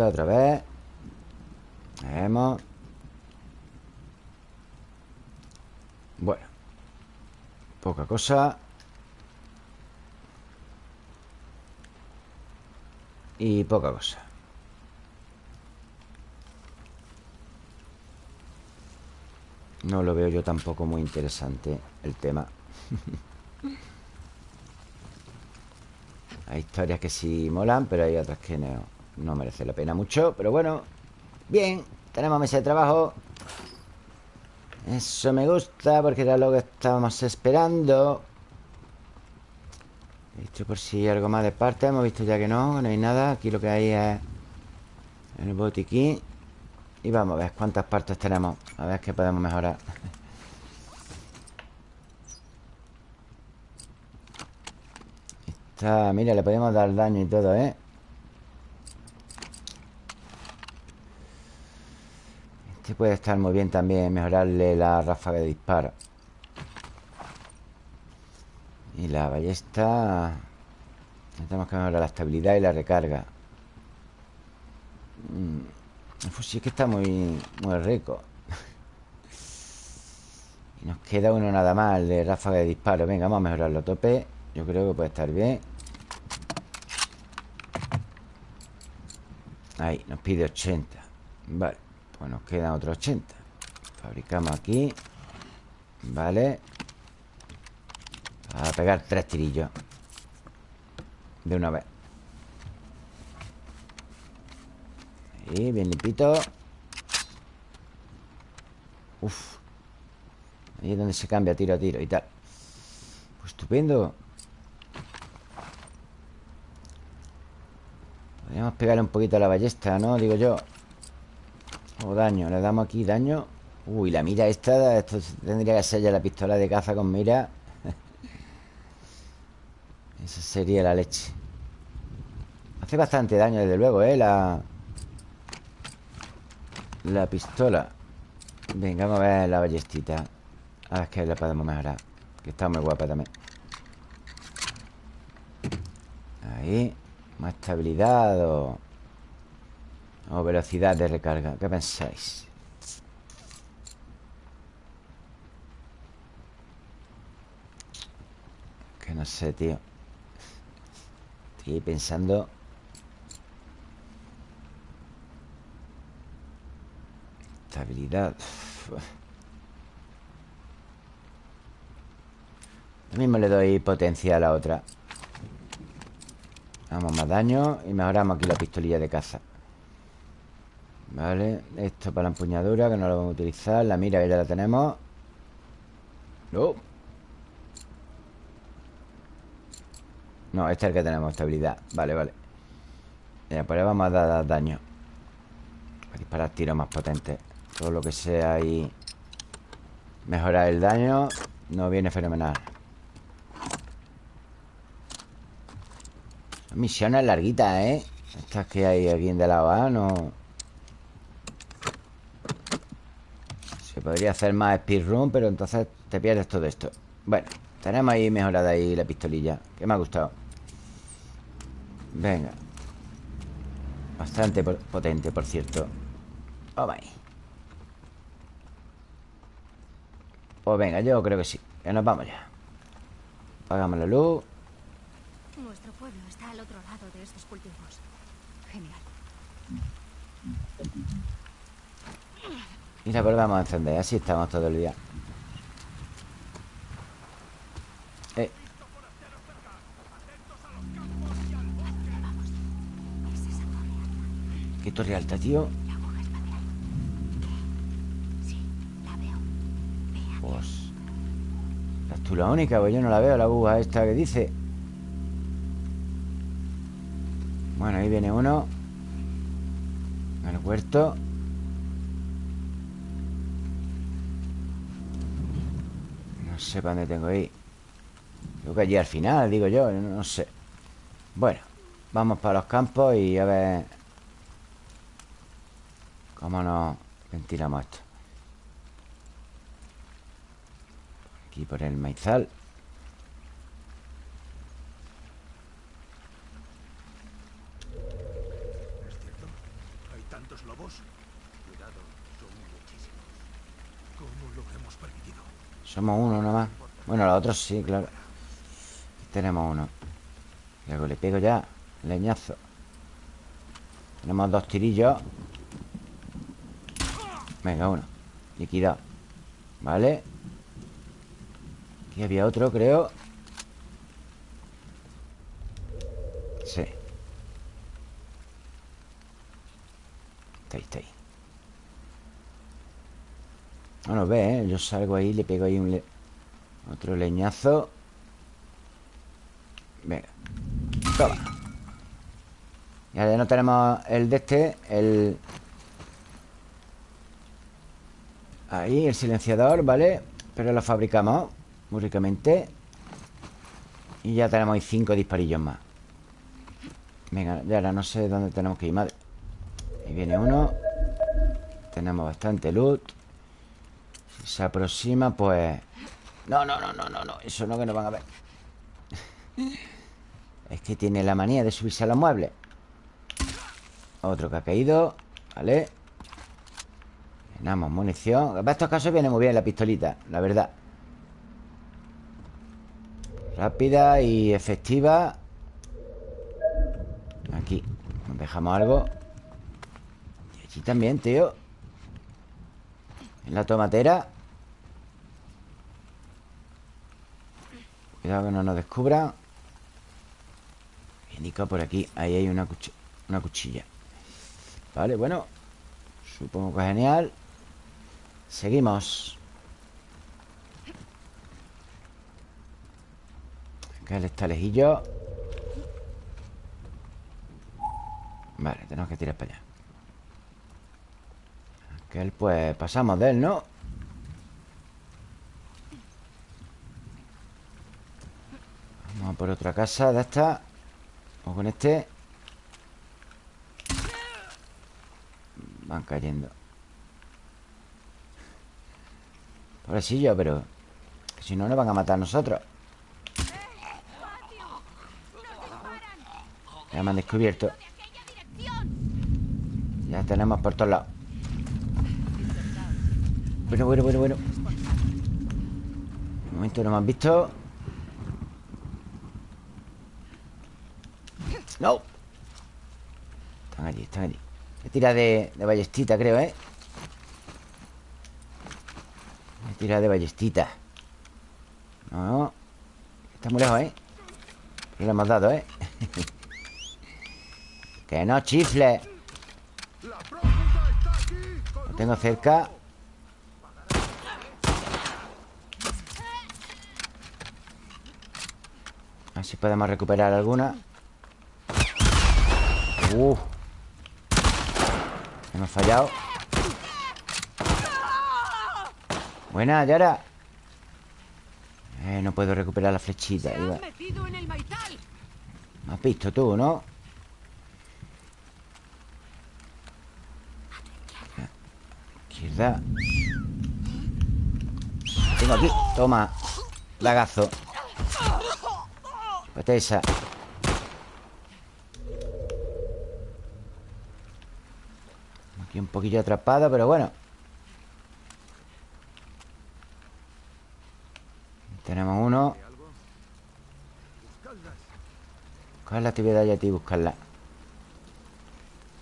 A: Otra vez. Vemos. Bueno Poca cosa. Y poca cosa. No lo veo yo tampoco muy interesante El tema. Hay historias que sí molan Pero hay otras que no, no merece la pena mucho Pero bueno. Bien, tenemos mesa de trabajo. Eso me gusta Porque era lo que estábamos esperando. Esto por si hay algo más de parte Hemos visto ya que no, no hay nada. Aquí lo que hay es El botiquín. Y vamos a ver cuántas partes tenemos. A ver qué podemos mejorar. Está, mira, le podemos dar daño y todo, ¿eh? Puede estar muy bien también Mejorarle la ráfaga de disparo. Y la ballesta Tenemos que mejorar la estabilidad y la recarga. Mm, El fusil que está muy, muy rico. Y nos queda uno nada más El de ráfaga de disparo. Venga, vamos a mejorarlo a tope. Yo creo que puede estar bien. Ahí, nos pide 80 Vale, pues nos quedan otros 80 Fabricamos aquí Vale A pegar tres tirillos. De una vez. Ahí, bien limpito. Uf. Ahí es donde se cambia tiro a tiro y tal. Pues estupendo. Podríamos pegarle un poquito a la ballesta, ¿no? Digo yo O daño, le damos aquí daño. Uy, la mira esta Esto tendría que ser ya la pistola de caza con mira. Esa sería la leche. Hace bastante daño, desde luego, ¿eh? La... La pistola. Venga, vamos a ver la ballestita. A ver qué le podemos mejorar Que está muy guapa también. Ahí Más estabilidad. O velocidad de recarga. ¿Qué pensáis? Que no sé, tío. Estoy pensando Estabilidad. Lo mismo le doy potencia a la otra. Vamos más daño Y mejoramos aquí la pistolilla de caza Vale Esto para la empuñadura Que no lo vamos a utilizar. La mira ya la tenemos. No. No, este es el que tenemos Estabilidad. Vale, vale. Ya, pues le vamos a dar daño. Para disparar tiros más potentes. Todo lo que sea ahí Mejorar el daño No viene fenomenal. Misiones larguitas, ¿eh? Estas que hay aquí en de lado A No... Se podría hacer más speedrun Pero entonces te pierdes todo esto. Bueno, tenemos ahí mejorada ahí la pistolilla Que me ha gustado. Venga. Bastante potente, por cierto. Oh, my Pues venga, yo creo que sí. Que nos vamos ya. Apagamos la luz.
C: Nuestro pueblo está al otro lado de estos cultivos.
B: Genial.
A: Y la volvemos a encender. Así estamos todo el día. Eh, qué torre alta, tío. Pues. ¿Estás tú la única? Pues yo no la veo, la aguja esta que dice. Bueno, ahí viene uno. El huerto. Para dónde tengo ir. Creo que allí al final, digo yo, no sé. Bueno, vamos para los campos y a ver cómo nos ventilamos esto. Aquí por el maizal.
D: ¿Es cierto? ¿Hay tantos lobos? Cuidado, son muchísimos. ¿Cómo lo hemos permitido?
A: Somos uno nomás. Bueno, los otros sí, claro. Aquí tenemos uno. Luego le pego ya. Leñazo. Tenemos dos tirillos. Venga, uno. Liquidado. Vale. Aquí había otro, creo. Sí. Está ahí, está ahí. No nos ve, ¿eh? Yo salgo ahí, le pego ahí un... Otro leñazo. Venga. Toma. Ya no tenemos el de este, el... Ahí, el silenciador, ¿vale? Pero lo fabricamos muy. Y ya tenemos ahí cinco disparillos más. Venga, ya ahora no sé dónde tenemos que ir, madre. Ahí viene uno. Tenemos bastante loot. Se aproxima, pues... No, no, no, no, no, no. Eso no que nos van a ver. Es que tiene la manía de subirse a los muebles. Otro que ha caído. Vale. Llenamos munición. Para estos casos viene muy bien la pistolita, la verdad. Rápida y efectiva. Aquí. Dejamos algo. Y allí también, tío. En la tomatera. Cuidado que no nos descubran. Indica por aquí. Ahí hay una, cuch- una cuchilla. Vale, bueno. Supongo que genial. Seguimos. Acá él está lejillo. Vale, tenemos que tirar para allá. Aquel, pues, pasamos de él, ¿no? Vamos a por otra casa de esta. O con este. Van cayendo. Pobrecillo, pero... que si no, nos van a matar a nosotros. Ya me han descubierto. Ya tenemos por todos lados. Bueno, bueno, bueno, bueno. De momento no me han visto. No. Están allí, están allí. Me tira de, de ballestita, creo, ¿eh? Me tira de ballestita. No. Está muy lejos, ¿eh? No le hemos dado, ¿eh? que no chifle. Lo tengo cerca. Ver si podemos recuperar alguna. Uh. Hemos fallado. Buena, Yara. Eh, no puedo recuperar la flechita. Iba-! Me has visto tú, ¿no? Izquierda. Tengo aquí. Toma. Lagazo. Vete esa. Aquí un poquillo atrapado, pero bueno. Tenemos uno. Buscarla te voy a dar ya a ti, buscarla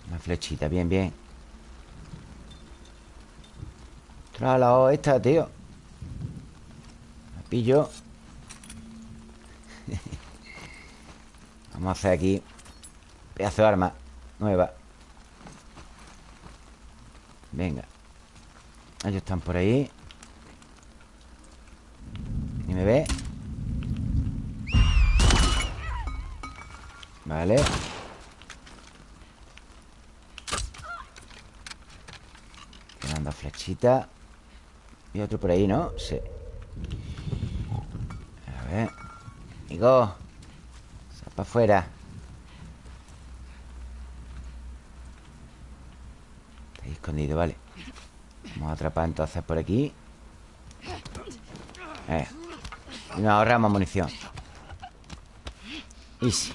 A: Una flechita, bien, bien Trae la O esta, tío La pillo Vamos a hacer aquí Pedazo de arma Nueva. Venga. Ellos están por ahí. Ni me ve Vale. Quedan dos flechitas Y otro por ahí, ¿no? Sí. A ver. Sal para afuera Está ahí escondido, vale. Vamos a atrapar entonces por aquí. Eh. Y nos ahorramos munición. Easy.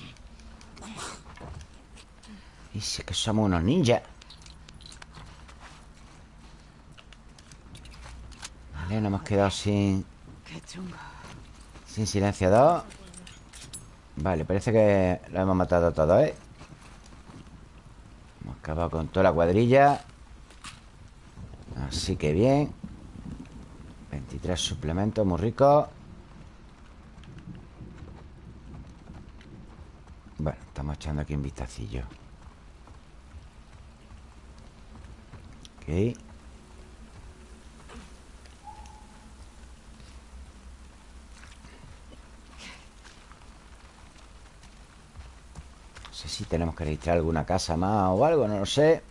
A: Easy, que somos unos ninjas Vale, nos hemos quedado sin... Sin silenciador Vale, parece que lo hemos matado a todos, ¿eh? Hemos acabado con toda la cuadrilla. Así que bien. 23 suplementos, muy ricos Bueno, estamos echando aquí un vistacillo. Ok si tenemos que registrar alguna casa más o algo, no lo sé.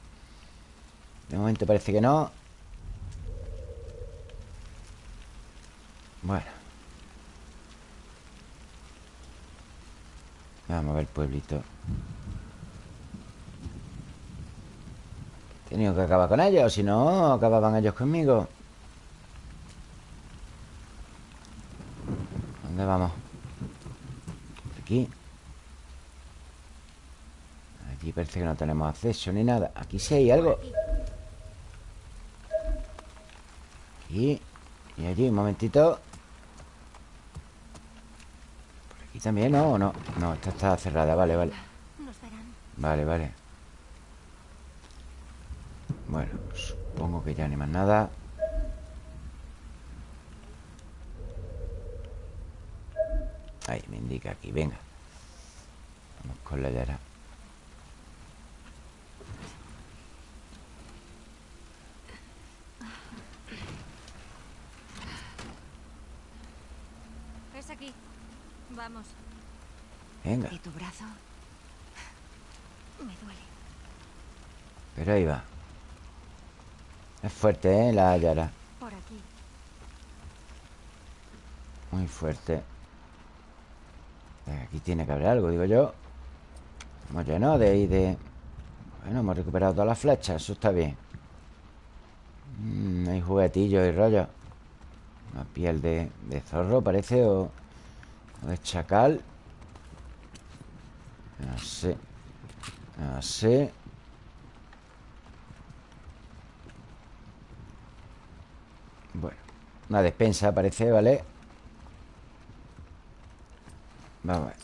A: De momento parece que no. Bueno. Vamos a ver el pueblito. He tenido que acabar con ellos Si no, acababan ellos conmigo. ¿Dónde vamos? Aquí Aquí parece que no tenemos acceso ni nada. Aquí sí hay algo. Aquí. Y allí, un momentito. Por aquí también, ¿no? ¿O no? No, esta está cerrada, vale, vale. Vale, vale. Bueno, supongo que ya ni más nada. Ahí, me indica aquí, venga. Vamos con la llara
C: Es aquí. Vamos.
A: Venga,
B: ¿Y tu brazo?
C: Me duele.
A: pero ahí va Es fuerte, ¿eh? La
C: aquí.
A: Muy fuerte. Venga, Aquí tiene que haber algo, digo yo. Hemos llenado de ahí de... Bueno, hemos recuperado todas las flechas Eso está bien. Mm, Hay juguetillos y rollos Una piel de, de zorro parece O, o de chacal. No sé No sé Bueno Una despensa parece, ¿vale? Vamos a ver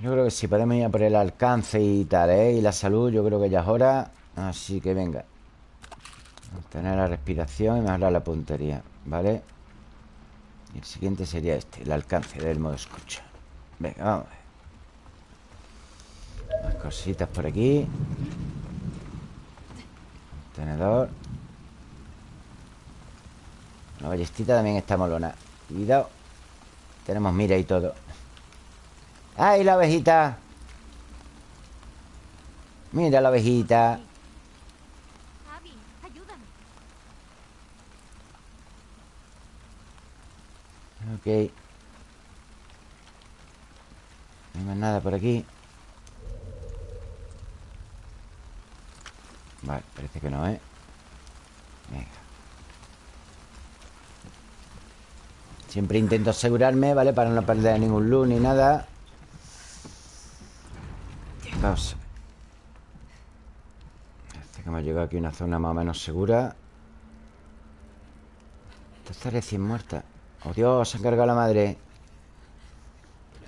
A: Yo creo que sí, podemos ir a por el alcance y tal, ¿eh? Y la salud, yo creo que ya es hora Así que venga Tener la respiración y mejorar la puntería ¿Vale? Y el siguiente sería este, el alcance del modo escucha Venga, vamos a ver Más cositas por aquí Tenedor La ballestita también está molona. Cuidado Tenemos mira y todo. ¡Ay, la ovejita! Mira la ovejita. Ok. No hay más nada por aquí Vale, parece que no, ¿eh? Venga. Siempre intento asegurarme, ¿vale? Para no perder ningún luz ni nada. Vamos. Parece que hemos llegado aquí a una zona más o menos segura. Esta está recién muerta Oh Dios, se ha cargado la madre.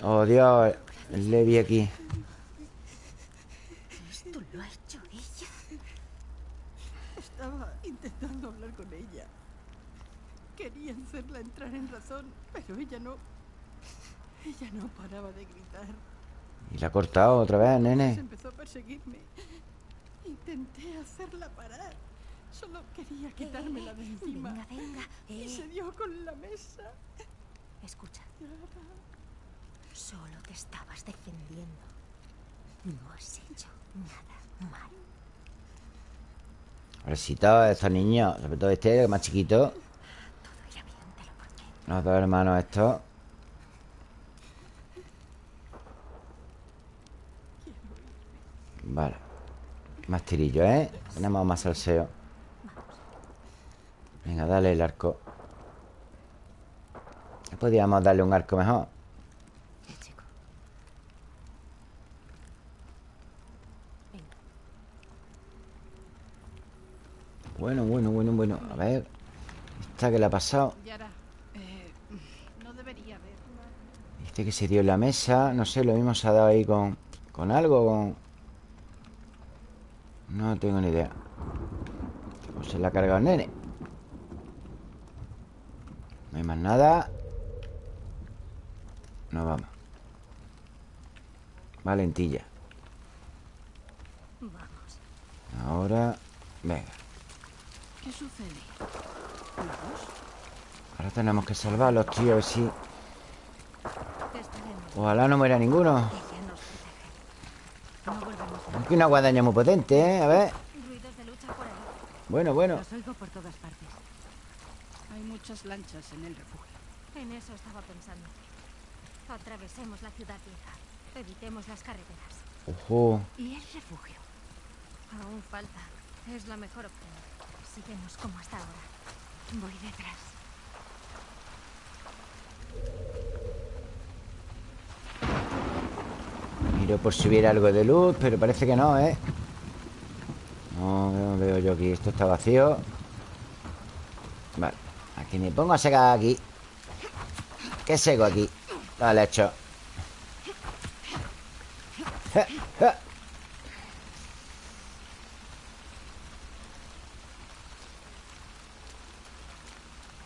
A: Oh, Dios El Levi aquí
C: Esto lo ha hecho ella.
E: Estaba intentando hablar con ella. Quería hacerla entrar en razón, pero ella no. Ella no paraba de gritar.
A: Y la ha cortado otra vez,
E: Se
A: nene
E: empezó a perseguirme. Intenté hacerla parar. Solo quería quitármela de encima.
C: Venga, venga.
E: Y
C: Eh,
E: se dio con la mesa.
C: escucha. Solo te estabas defendiendo. No has hecho nada mal.
A: Pobrecito, estos niños Sobre todo este, es más chiquito. Los dos hermanos estos. Vale. Más tirillo, ¿eh? Tenemos más salseo. Venga, dale el arco. Podríamos darle un arco mejor
C: Eh, chico. Venga.
A: Bueno, bueno, bueno, bueno A ver Esta que le ha pasado. Este que se dio en la mesa No sé, lo mismo se ha dado ahí con Con algo, con... No tengo ni idea. O se la ha cargado el nene. No hay más nada. No vamos. Valentilla.
C: Vamos.
A: Ahora Venga
E: ¿Qué sucede?
A: Ahora tenemos que salvarlos, tío A ver si. Ojalá no muera ninguno. Aquí una guadaña muy potente, ¿eh? A ver
C: Ruidos de lucha por ahí.
A: Bueno, bueno
B: Los oigo por todas partes.
E: Hay muchas lanchas en el refugio.
C: En eso estaba pensando. Atravesemos la ciudad vieja. Evitemos las carreteras.
A: Ojo
B: ¿Y el refugio?
C: Aún falta. Es la mejor opción. Sigamos como hasta ahora.
B: Voy detrás.
A: Miro por si hubiera algo de luz Pero parece que no, ¿eh? No, veo yo aquí Esto está vacío Vale Aquí me pongo a secar aquí ¿Qué seco aquí? Vale, hecho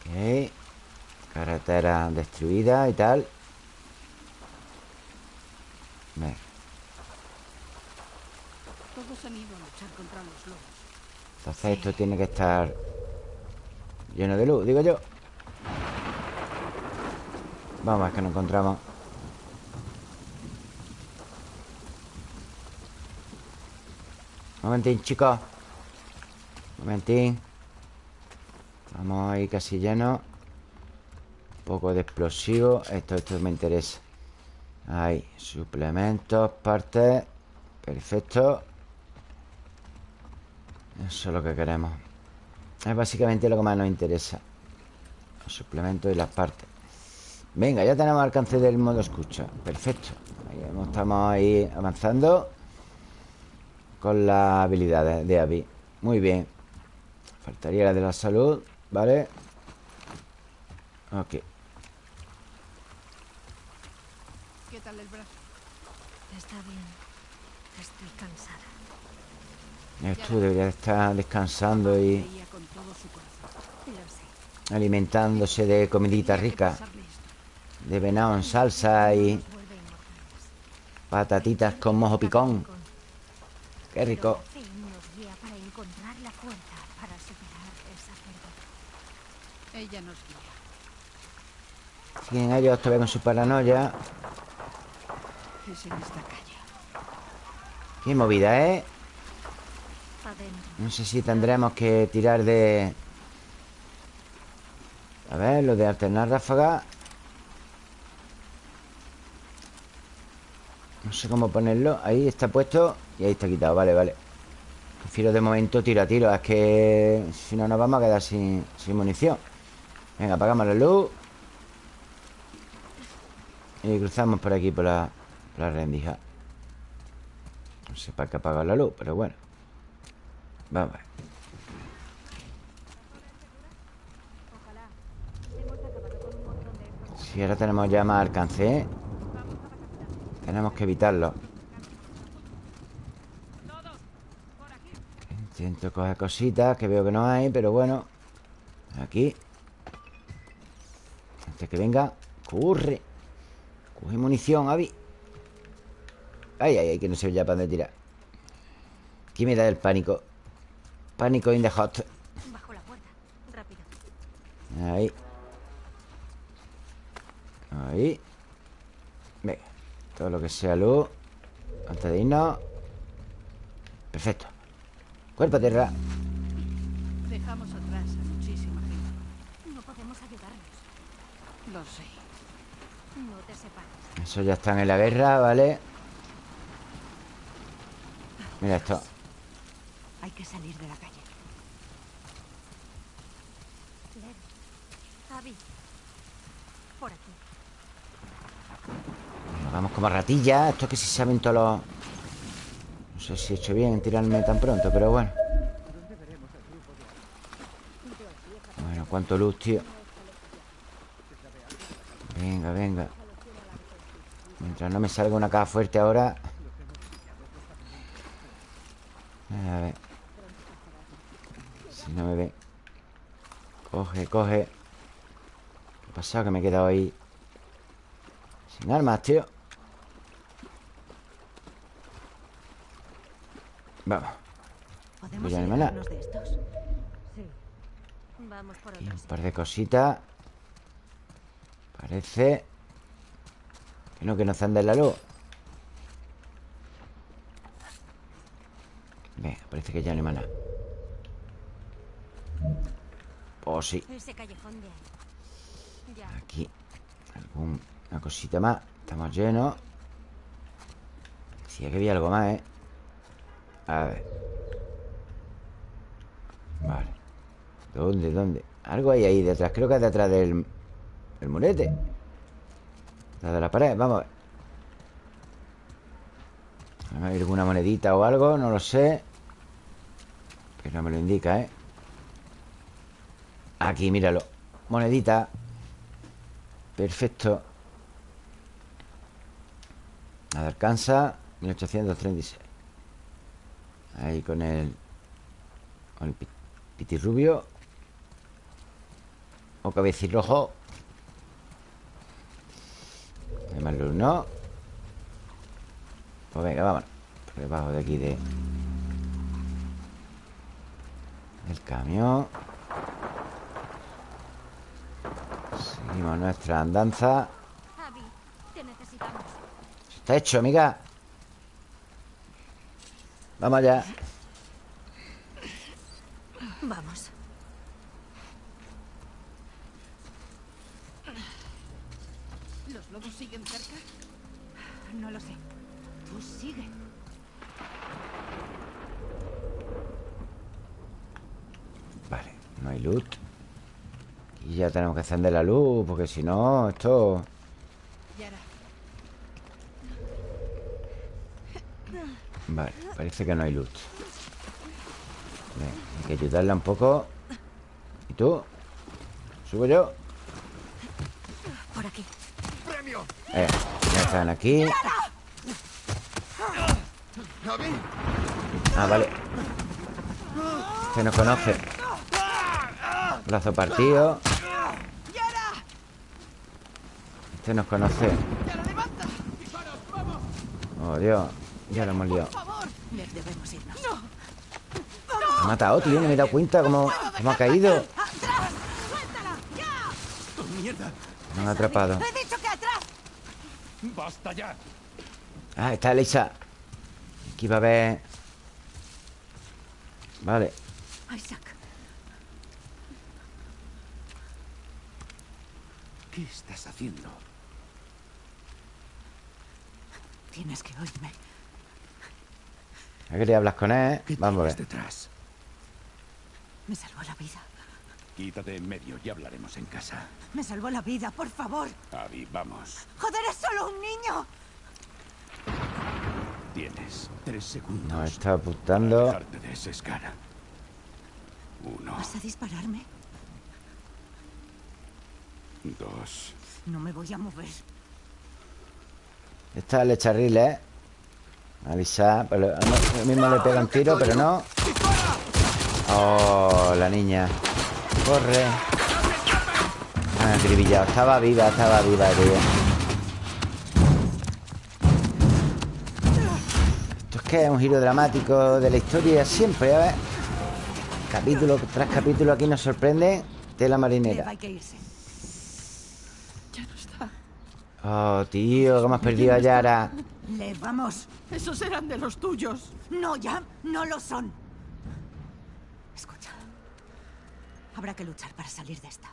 A: Ok Carretera destruida y tal Venga.
E: Todos han ido a luchar contra los lobos.
A: Entonces esto tiene que estar lleno de luz, digo yo. Vamos, es que nos encontramos. Momentín, chicos. Momentín. Vamos ahí casi lleno. Un poco de explosivo. Esto, esto me interesa. Ahí, suplementos, partes. Perfecto. Eso es lo que queremos Es básicamente lo que más nos interesa Los suplementos y las partes Venga, ya tenemos alcance del modo escucha Perfecto ahí Estamos ahí avanzando Con las habilidades de Abby Muy bien Faltaría la de la salud ¿Vale? Ok
E: ¿Qué tal el brazo?
C: Está bien. Estoy cansada.
A: Tú deberías estar descansando y alimentándose de comidita rica
E: esto.
A: De venado en salsa y patatitas con mojo picón Qué rico
C: Pero la fe nos guía para encontrar la fuerza para superar esa pérdida.
E: Ella nos guía.
A: Siguen ellos todavía con su paranoia
E: Es en esta calle.
A: Qué movida, ¿eh?
C: Adentro.
A: No sé si tendremos que tirar de... A ver, lo de alternar ráfaga No sé cómo ponerlo Ahí está puesto y ahí está quitado Vale, vale Prefiero de momento tiro a tiro Es que si no nos vamos a quedar sin, sin munición Venga, apagamos la luz. Y cruzamos por aquí Por la, rendija. No sé para qué apagar la luz Pero bueno. Vamos a ver. Si ahora tenemos ya más alcance ¿eh? Tenemos que evitarlo. Intento coger cositas Que veo que no hay, pero bueno. Aquí Antes que venga Corre. Coge munición, Avi. Ay, ay, ay, que no sé ya para dónde tirar. Aquí me da el pánico Pánico in the hot.
C: Bajo la puerta. Rápido.
A: Ahí. Ahí. Venga Todo lo que sea luz. Antes de irnos. Perfecto. Cuerpo a tierra.
E: Dejamos Lo sé.
C: No te separes.
A: Eso ya están en la guerra, ¿vale? Mira esto
B: Hay que salir de la calle.
C: Abby. Por aquí.
A: Nos vamos como ratillas Esto es que si saben todos los... No sé si he hecho bien en tirarme tan pronto Pero bueno Bueno, cuánto luz, tío Venga, venga. Mientras no me salga una caja fuerte ahora. A ver. Si no me ve. Coge, coge. ¿Qué ha pasado? Que me he quedado ahí. Sin armas, tío. Vamos.
B: ¿Podemos
A: Pues ya no hay más nada.
B: liberarnos de estos? Sí.
C: Vamos por
A: un par de cositas Parece Que no, que no enciende la luz. Venga, parece que ya no hay más nada. Oh, sí. Aquí Alguna cosita más. Estamos llenos. Sí, que había algo más, ¿eh? A ver. Vale. ¿Dónde, dónde? Algo hay ahí detrás. Creo que es detrás del... El murete Detrás de la pared Vamos a ver. Ver, alguna monedita o algo No lo sé. Pero me lo indica, ¿eh? Aquí, míralo. Monedita. Perfecto. Nada alcanza 1836 Ahí con el Con el pi- pitirrubio. O cabecirrojo Hay más luz, ¿no? Pues venga, vámonos Por debajo de aquí de El camión Seguimos nuestra andanza. Está hecho, amiga Vamos allá
B: Vamos.
E: ¿Los lobos siguen cerca?
B: No lo sé. Tú sigue.
A: Vale, no hay loot Y ya tenemos que encender la luz Porque si no, esto... Vale, parece que no hay loot Venga, hay que ayudarla un poco ¿Y tú? ¿Subo yo?
B: Por aquí.
D: ¡Premio!
A: Eh, ya están aquí. Ah, vale Este nos conoce Brazo partido Este nos conoce. Oh, Dios Ya lo hemos liado ha matado, tío No me he dado cuenta cómo, cómo ha caído
D: ¡Oh, ¡Mierda!
A: Me han atrapado
B: ¡He dicho que!
D: ¡Basta ya!
A: Ah, está Elisa Aquí va a haber Vale
B: Isaac.
D: ¿Qué estás haciendo?
B: Tienes que oírme.
A: ¿A qué le hablas con él?
D: ¿Qué
A: Vamos a ver
D: detrás?
B: Me salvó la vida.
D: Quítate en medio y hablaremos en casa.
B: Me salvó la vida, por favor.
D: Abby, vamos.
B: ¡Joder, es solo un niño!
D: Tienes tres segundos.
A: Nos está apuntando
D: de ese. Uno,
B: ¿Vas a dispararme?
D: dos.
B: No me voy a mover.
A: Esta le echa riles Avisa lo, lo mismo le pega un tiro, pero no Oh, la niña Corre Ah, acribillado Estaba viva, estaba viva, tío que es un giro dramático de la historia Siempre, a ver Capítulo tras capítulo aquí nos sorprende De la
B: Lev,
A: marinera
B: que.
A: Oh, tío, cómo has perdido a Yara
B: Lev, vamos.
E: Esos eran de los tuyos.
B: No, ya no lo son. Escucha. Habrá que luchar para salir de esta.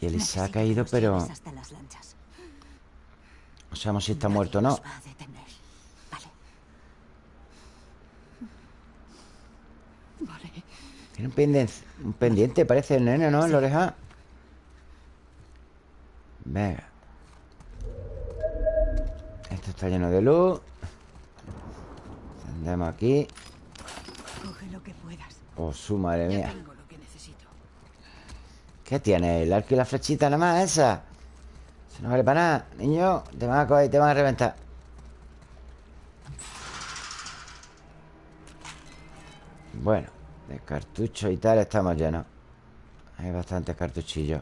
A: Y Elisa ha
B: Necesito
A: caído,
B: que
A: pero
B: hasta las lanchas.
A: No sabemos si está
B: Nadie
A: muerto o no
B: nos va a detener. Vale.
E: Vale.
A: Tiene un pendiente, un pendiente parece el nene, ¿no? En la oreja Venga Esto está lleno de luz Encendemos aquí
B: Coge lo que puedas.
A: Oh, su madre mía
E: lo que.
A: ¿Qué tiene? ¿El arco y la flechita nada más esa? Eso no vale para nada Niño, te van a coger y te van a reventar Bueno De cartuchos y tal estamos llenos Hay bastantes cartuchillos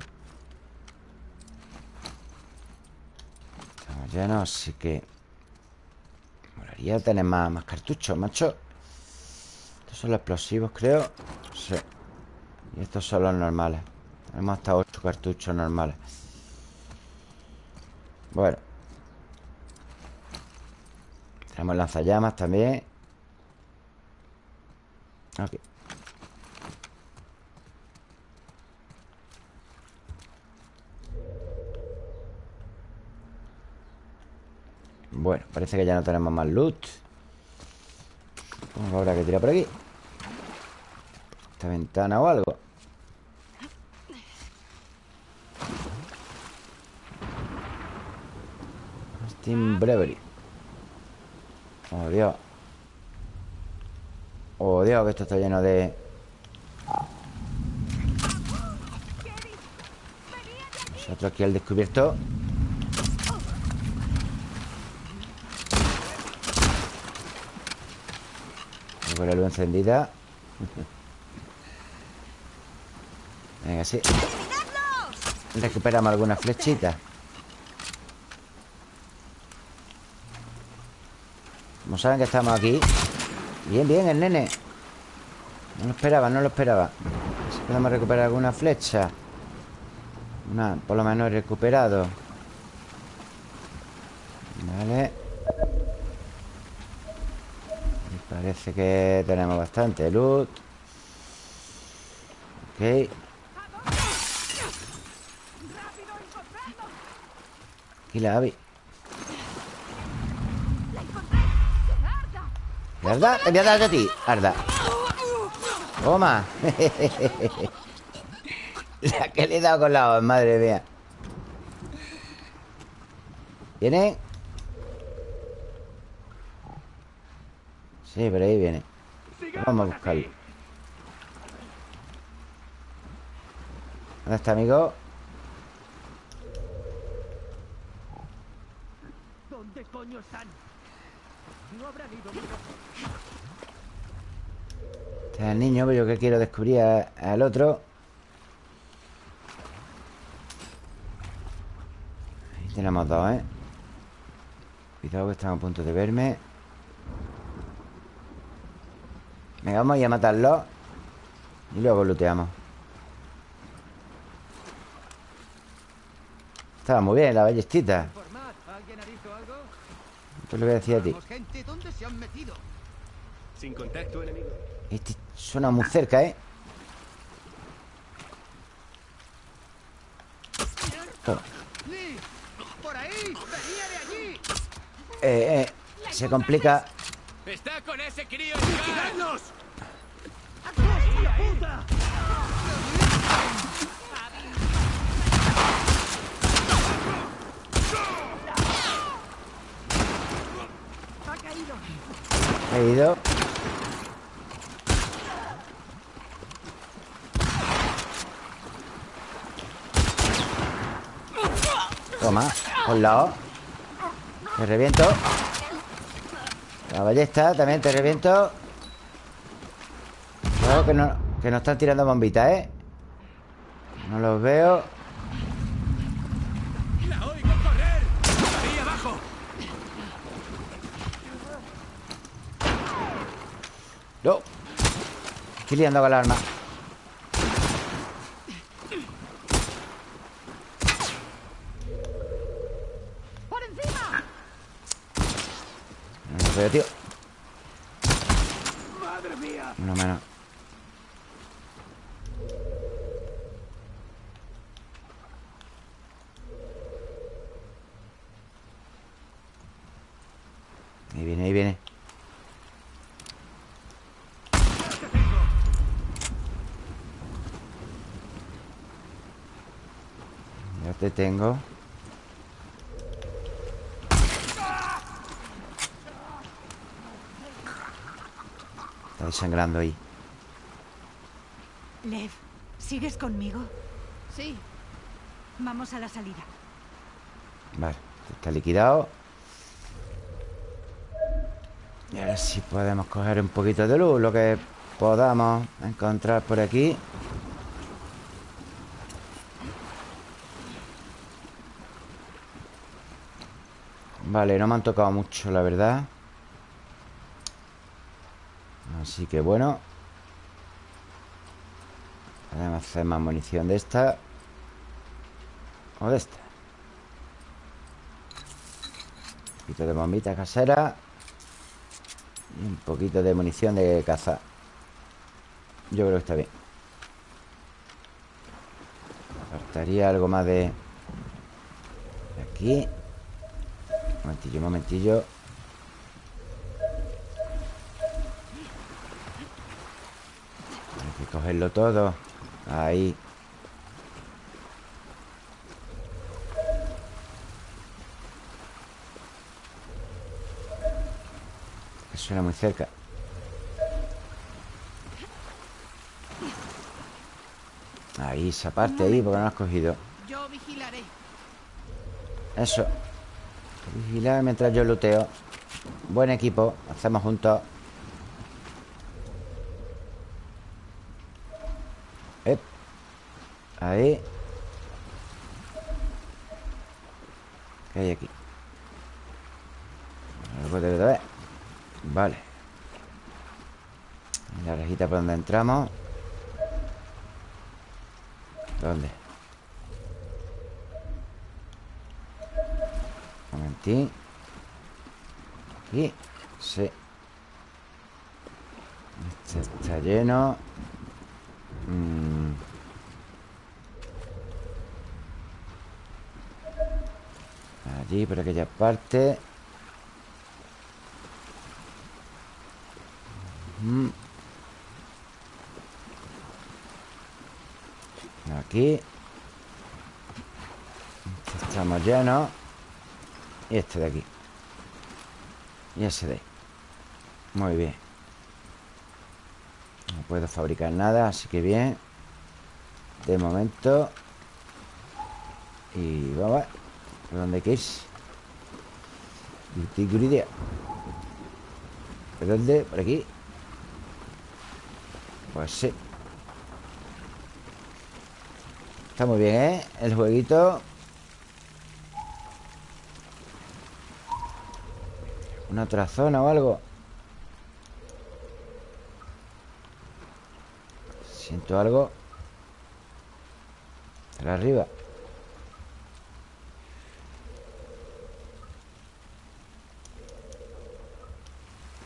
A: Estamos llenos, así que Molaría tener más, más cartuchos, macho. Estos son los explosivos, creo. Sí. Y estos son los normales. Tenemos hasta 8 cartuchos normales. Bueno. Tenemos lanzallamas también Ok. Bueno, parece que ya no tenemos más loot. Que habrá que tirar por aquí. Esta ventana o algo. Steam Brewery. Oh, Dios Dios, que esto está lleno de... Nosotros aquí al descubierto. Con la luz encendida. Venga, sí. Recuperamos algunas flechitas. Como saben que estamos aquí. Bien, bien, el nene No lo esperaba, no lo esperaba. Si podemos recuperar alguna flecha. Una, por lo menos recuperado. Vale. Y Parece que tenemos bastante loot. Ok. Aquí la Abby ¿Verdad? Te voy a dar a ti, Arda Toma La que le he dado con la voz, madre mía ¿Viene? Sí, por ahí viene Vamos a buscarlo ¿Dónde está, amigo?
D: ¿Dónde coño están? No habrán ido
A: El niño, pero yo que quiero descubrir al otro. Ahí tenemos dos, ¿eh? Cuidado que están a punto de verme. Venga, vamos a ir a matarlos Y luego looteamos. Estaba muy bien la ballestita. Esto le voy a decir a ti
F: Sin contacto enemigo.
A: Este suena muy cerca, ¿eh? Toma.
D: ¡Por ahí! ¡Venía de allí!
A: Eh, eh Se complica
F: ¡Está con ese crío Scar!
D: ¡Tiradnos!
E: Ha caído.
A: He ido Toma, por lado. Me reviento. La ballesta también te reviento Cuidado que no, que no están tirando bombitas, ¿eh? No los veo
F: ¡La oigo correr! ¡Ahí abajo!
A: No Estoy liando con la arma
B: ¡Por encima!
A: No tío
F: ¡Madre mía!
A: Uno menos Ahí viene, ahí viene Ya te tengo. Está desangrando ahí.
B: Lev, ¿sigues conmigo?
E: Sí,
B: Vamos a la salida.
A: Vale, está liquidado. Y ahora sí podemos coger un poquito de luz Lo que podamos encontrar por aquí Vale, no me han tocado mucho, la verdad. Así que bueno. Podemos hacer más munición de esta. O de esta. Un poquito de bombita casera. Y un poquito de munición de caza. Yo creo que está bien. Faltaría algo más de... de aquí momentillo, momentillo. Hay que cogerlo todo. Ahí. Que suena muy cerca. Ahí, esa parte ahí Porque no has cogido.
E: Yo vigilaré.
A: Eso Vigilar mientras yo luteo Buen equipo Hacemos juntos Ep. Ahí ¿Qué hay aquí? Algo debe de haber Vale La rejita por donde entramos ¿Dónde? Aquí. Sí. Este está lleno. Mm. Allí, por aquella parte. Mm. Aquí. Este Estamos llenos Y este de aquí. Y ese de ahí. Muy bien. No puedo fabricar nada Así que bien. De momento. Y vamos a ver ¿Por dónde hay que irse? ¿Por dónde? ¿Por aquí? Pues sí. Está muy bien, ¿eh? El jueguito Una otra zona o algo Siento algo. Arriba.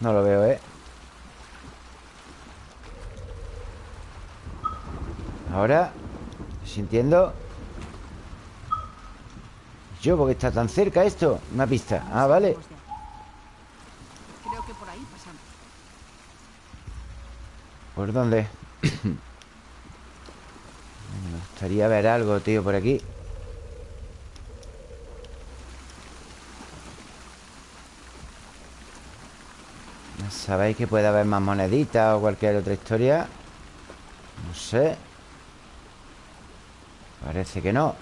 A: No lo veo, ¿eh? Ahora Sintiendo. Yo, porque está tan cerca esto Una pista, ah, vale
E: Lejos de aquí. Creo que por ahí pasamos.
A: ¿Por dónde? Me gustaría ver algo, tío, por aquí ¿No ¿Sabéis que puede haber más moneditas o cualquier otra historia? No sé Parece que no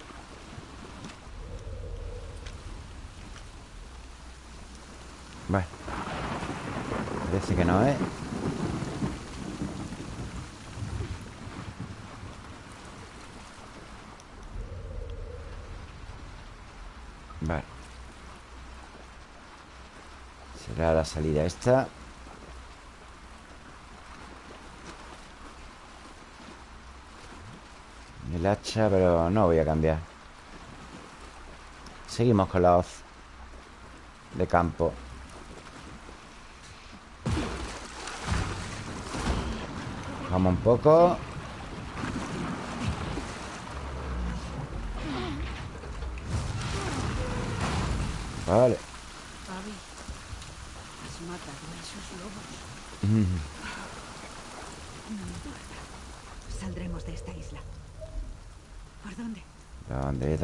A: Bueno Parece que no, ¿eh? Vale Será la salida esta. El hacha, pero no voy a cambiar. Seguimos con la hoz De campo. Vamos un poco. Vale
E: Abby, has matado a esos lobos.
A: Mm.
B: Saldremos de esta isla. ¿Por dónde?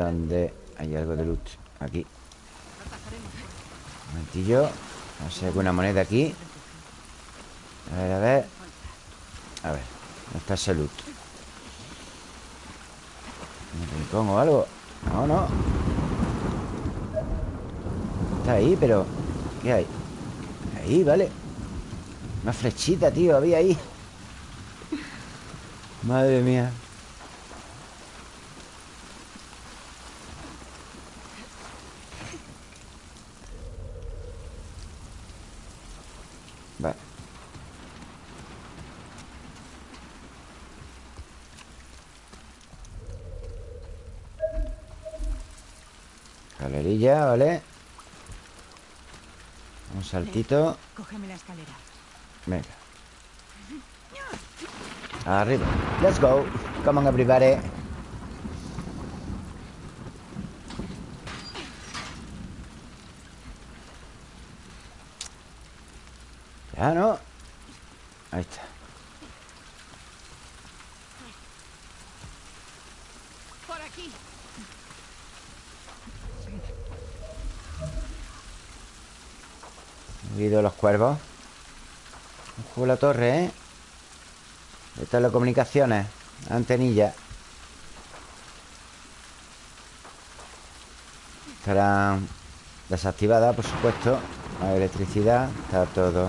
A: ¿Dónde? Hay algo de loot Aquí Un momentillo No sé, alguna moneda aquí A ver, a ver A ver ¿Dónde está ese loot? ¿Un rincón o algo? No, no Está ahí, pero ¿Qué hay? Ahí, vale Una flechita, tío, había ahí Madre mía Vale Calerilla, ¿vale? Saltito
B: Cógeme la escalera.
A: Venga. Arriba. Let's go. Come on everybody Ya no Ahí está
E: Por aquí.
A: He oído los cuervos Ojo la torre, ¿eh? De telecomunicaciones Antenilla. Estarán desactivadas, por supuesto La electricidad Está todo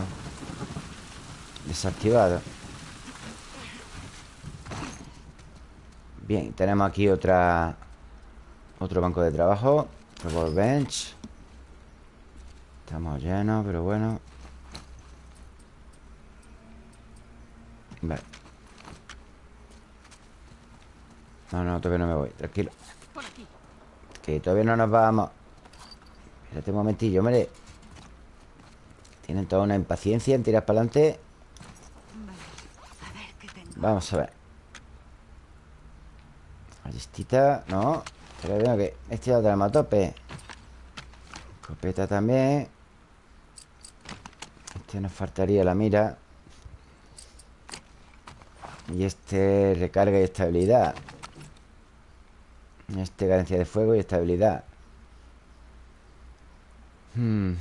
A: Desactivado. Bien, tenemos aquí otra Otro banco de trabajo Otro bench. Estamos llenos, pero bueno. Vale No, no, todavía no me voy Tranquilo. Que todavía no nos vamos. Espérate un momentillo, hombre. Tienen toda una impaciencia en tirar para adelante. Vamos a ver. Ballestita, no. Pero veo que este ya lo tenemos a tope. Escopeta también. Este nos faltaría la mira. Y este recarga y estabilidad Este carencia de fuego y estabilidad. Hmm.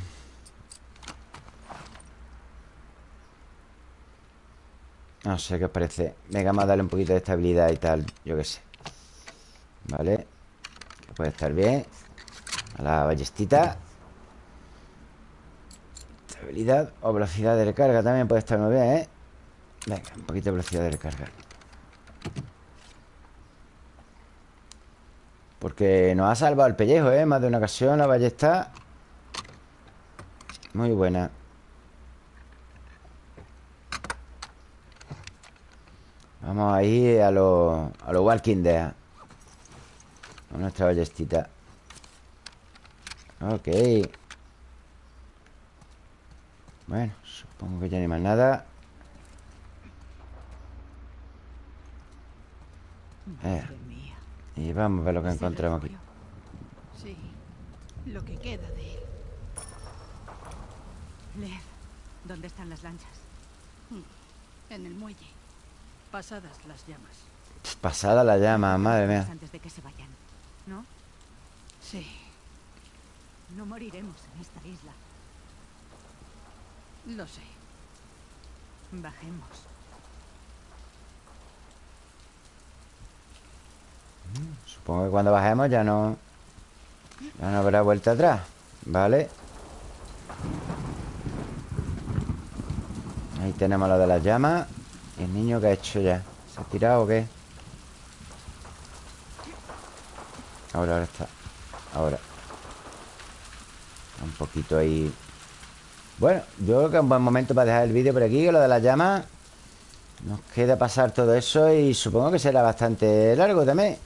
A: No sé qué os parece. Venga, vamos a darle un poquito de estabilidad y tal Yo qué sé. Vale. Puede estar bien. A la ballestita. Estabilidad o velocidad de recarga También puede estar muy bien, ¿eh? Venga, un poquito de velocidad de recarga Porque nos ha salvado el pellejo, ¿eh? Más de una ocasión la ballesta Muy buena Vamos ahí a los a lo Walking Dead. A nuestra ballestita. Ok. Bueno, supongo que ya ni más nada. Eh. Y vamos a ver lo que
B: ¿Es el
A: encontramos aquí.
E: Sí. Lo que queda de él.
B: Lev, ¿dónde están las lanchas?
E: En el muelle. Pasadas las llamas.
A: Pasada la llama, madre mía.
B: Antes de que se vayan. ¿No?
E: Sí.
B: No moriremos en esta isla.
E: Lo sé.
B: Bajemos.
A: Supongo que cuando bajemos ya no... Ya no habrá vuelta atrás. ¿Vale? Ahí tenemos lo de las llamas ¿Y el niño qué ha hecho ya? ¿Se ha tirado o qué? Ahora, ahora está Ahora Un poquito ahí Bueno, yo creo que es un buen momento para dejar el vídeo por aquí Que lo de las llamas Nos queda pasar todo eso Y supongo que será bastante largo también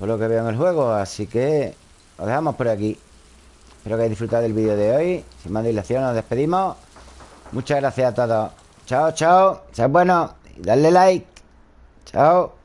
A: Por lo que veo en el juego Así que lo dejamos por aquí. Espero que hayáis disfrutado del vídeo de hoy. Sin más dilación nos despedimos. Muchas gracias a todos. Chao, chao. Sean buenos Y darle like. Chao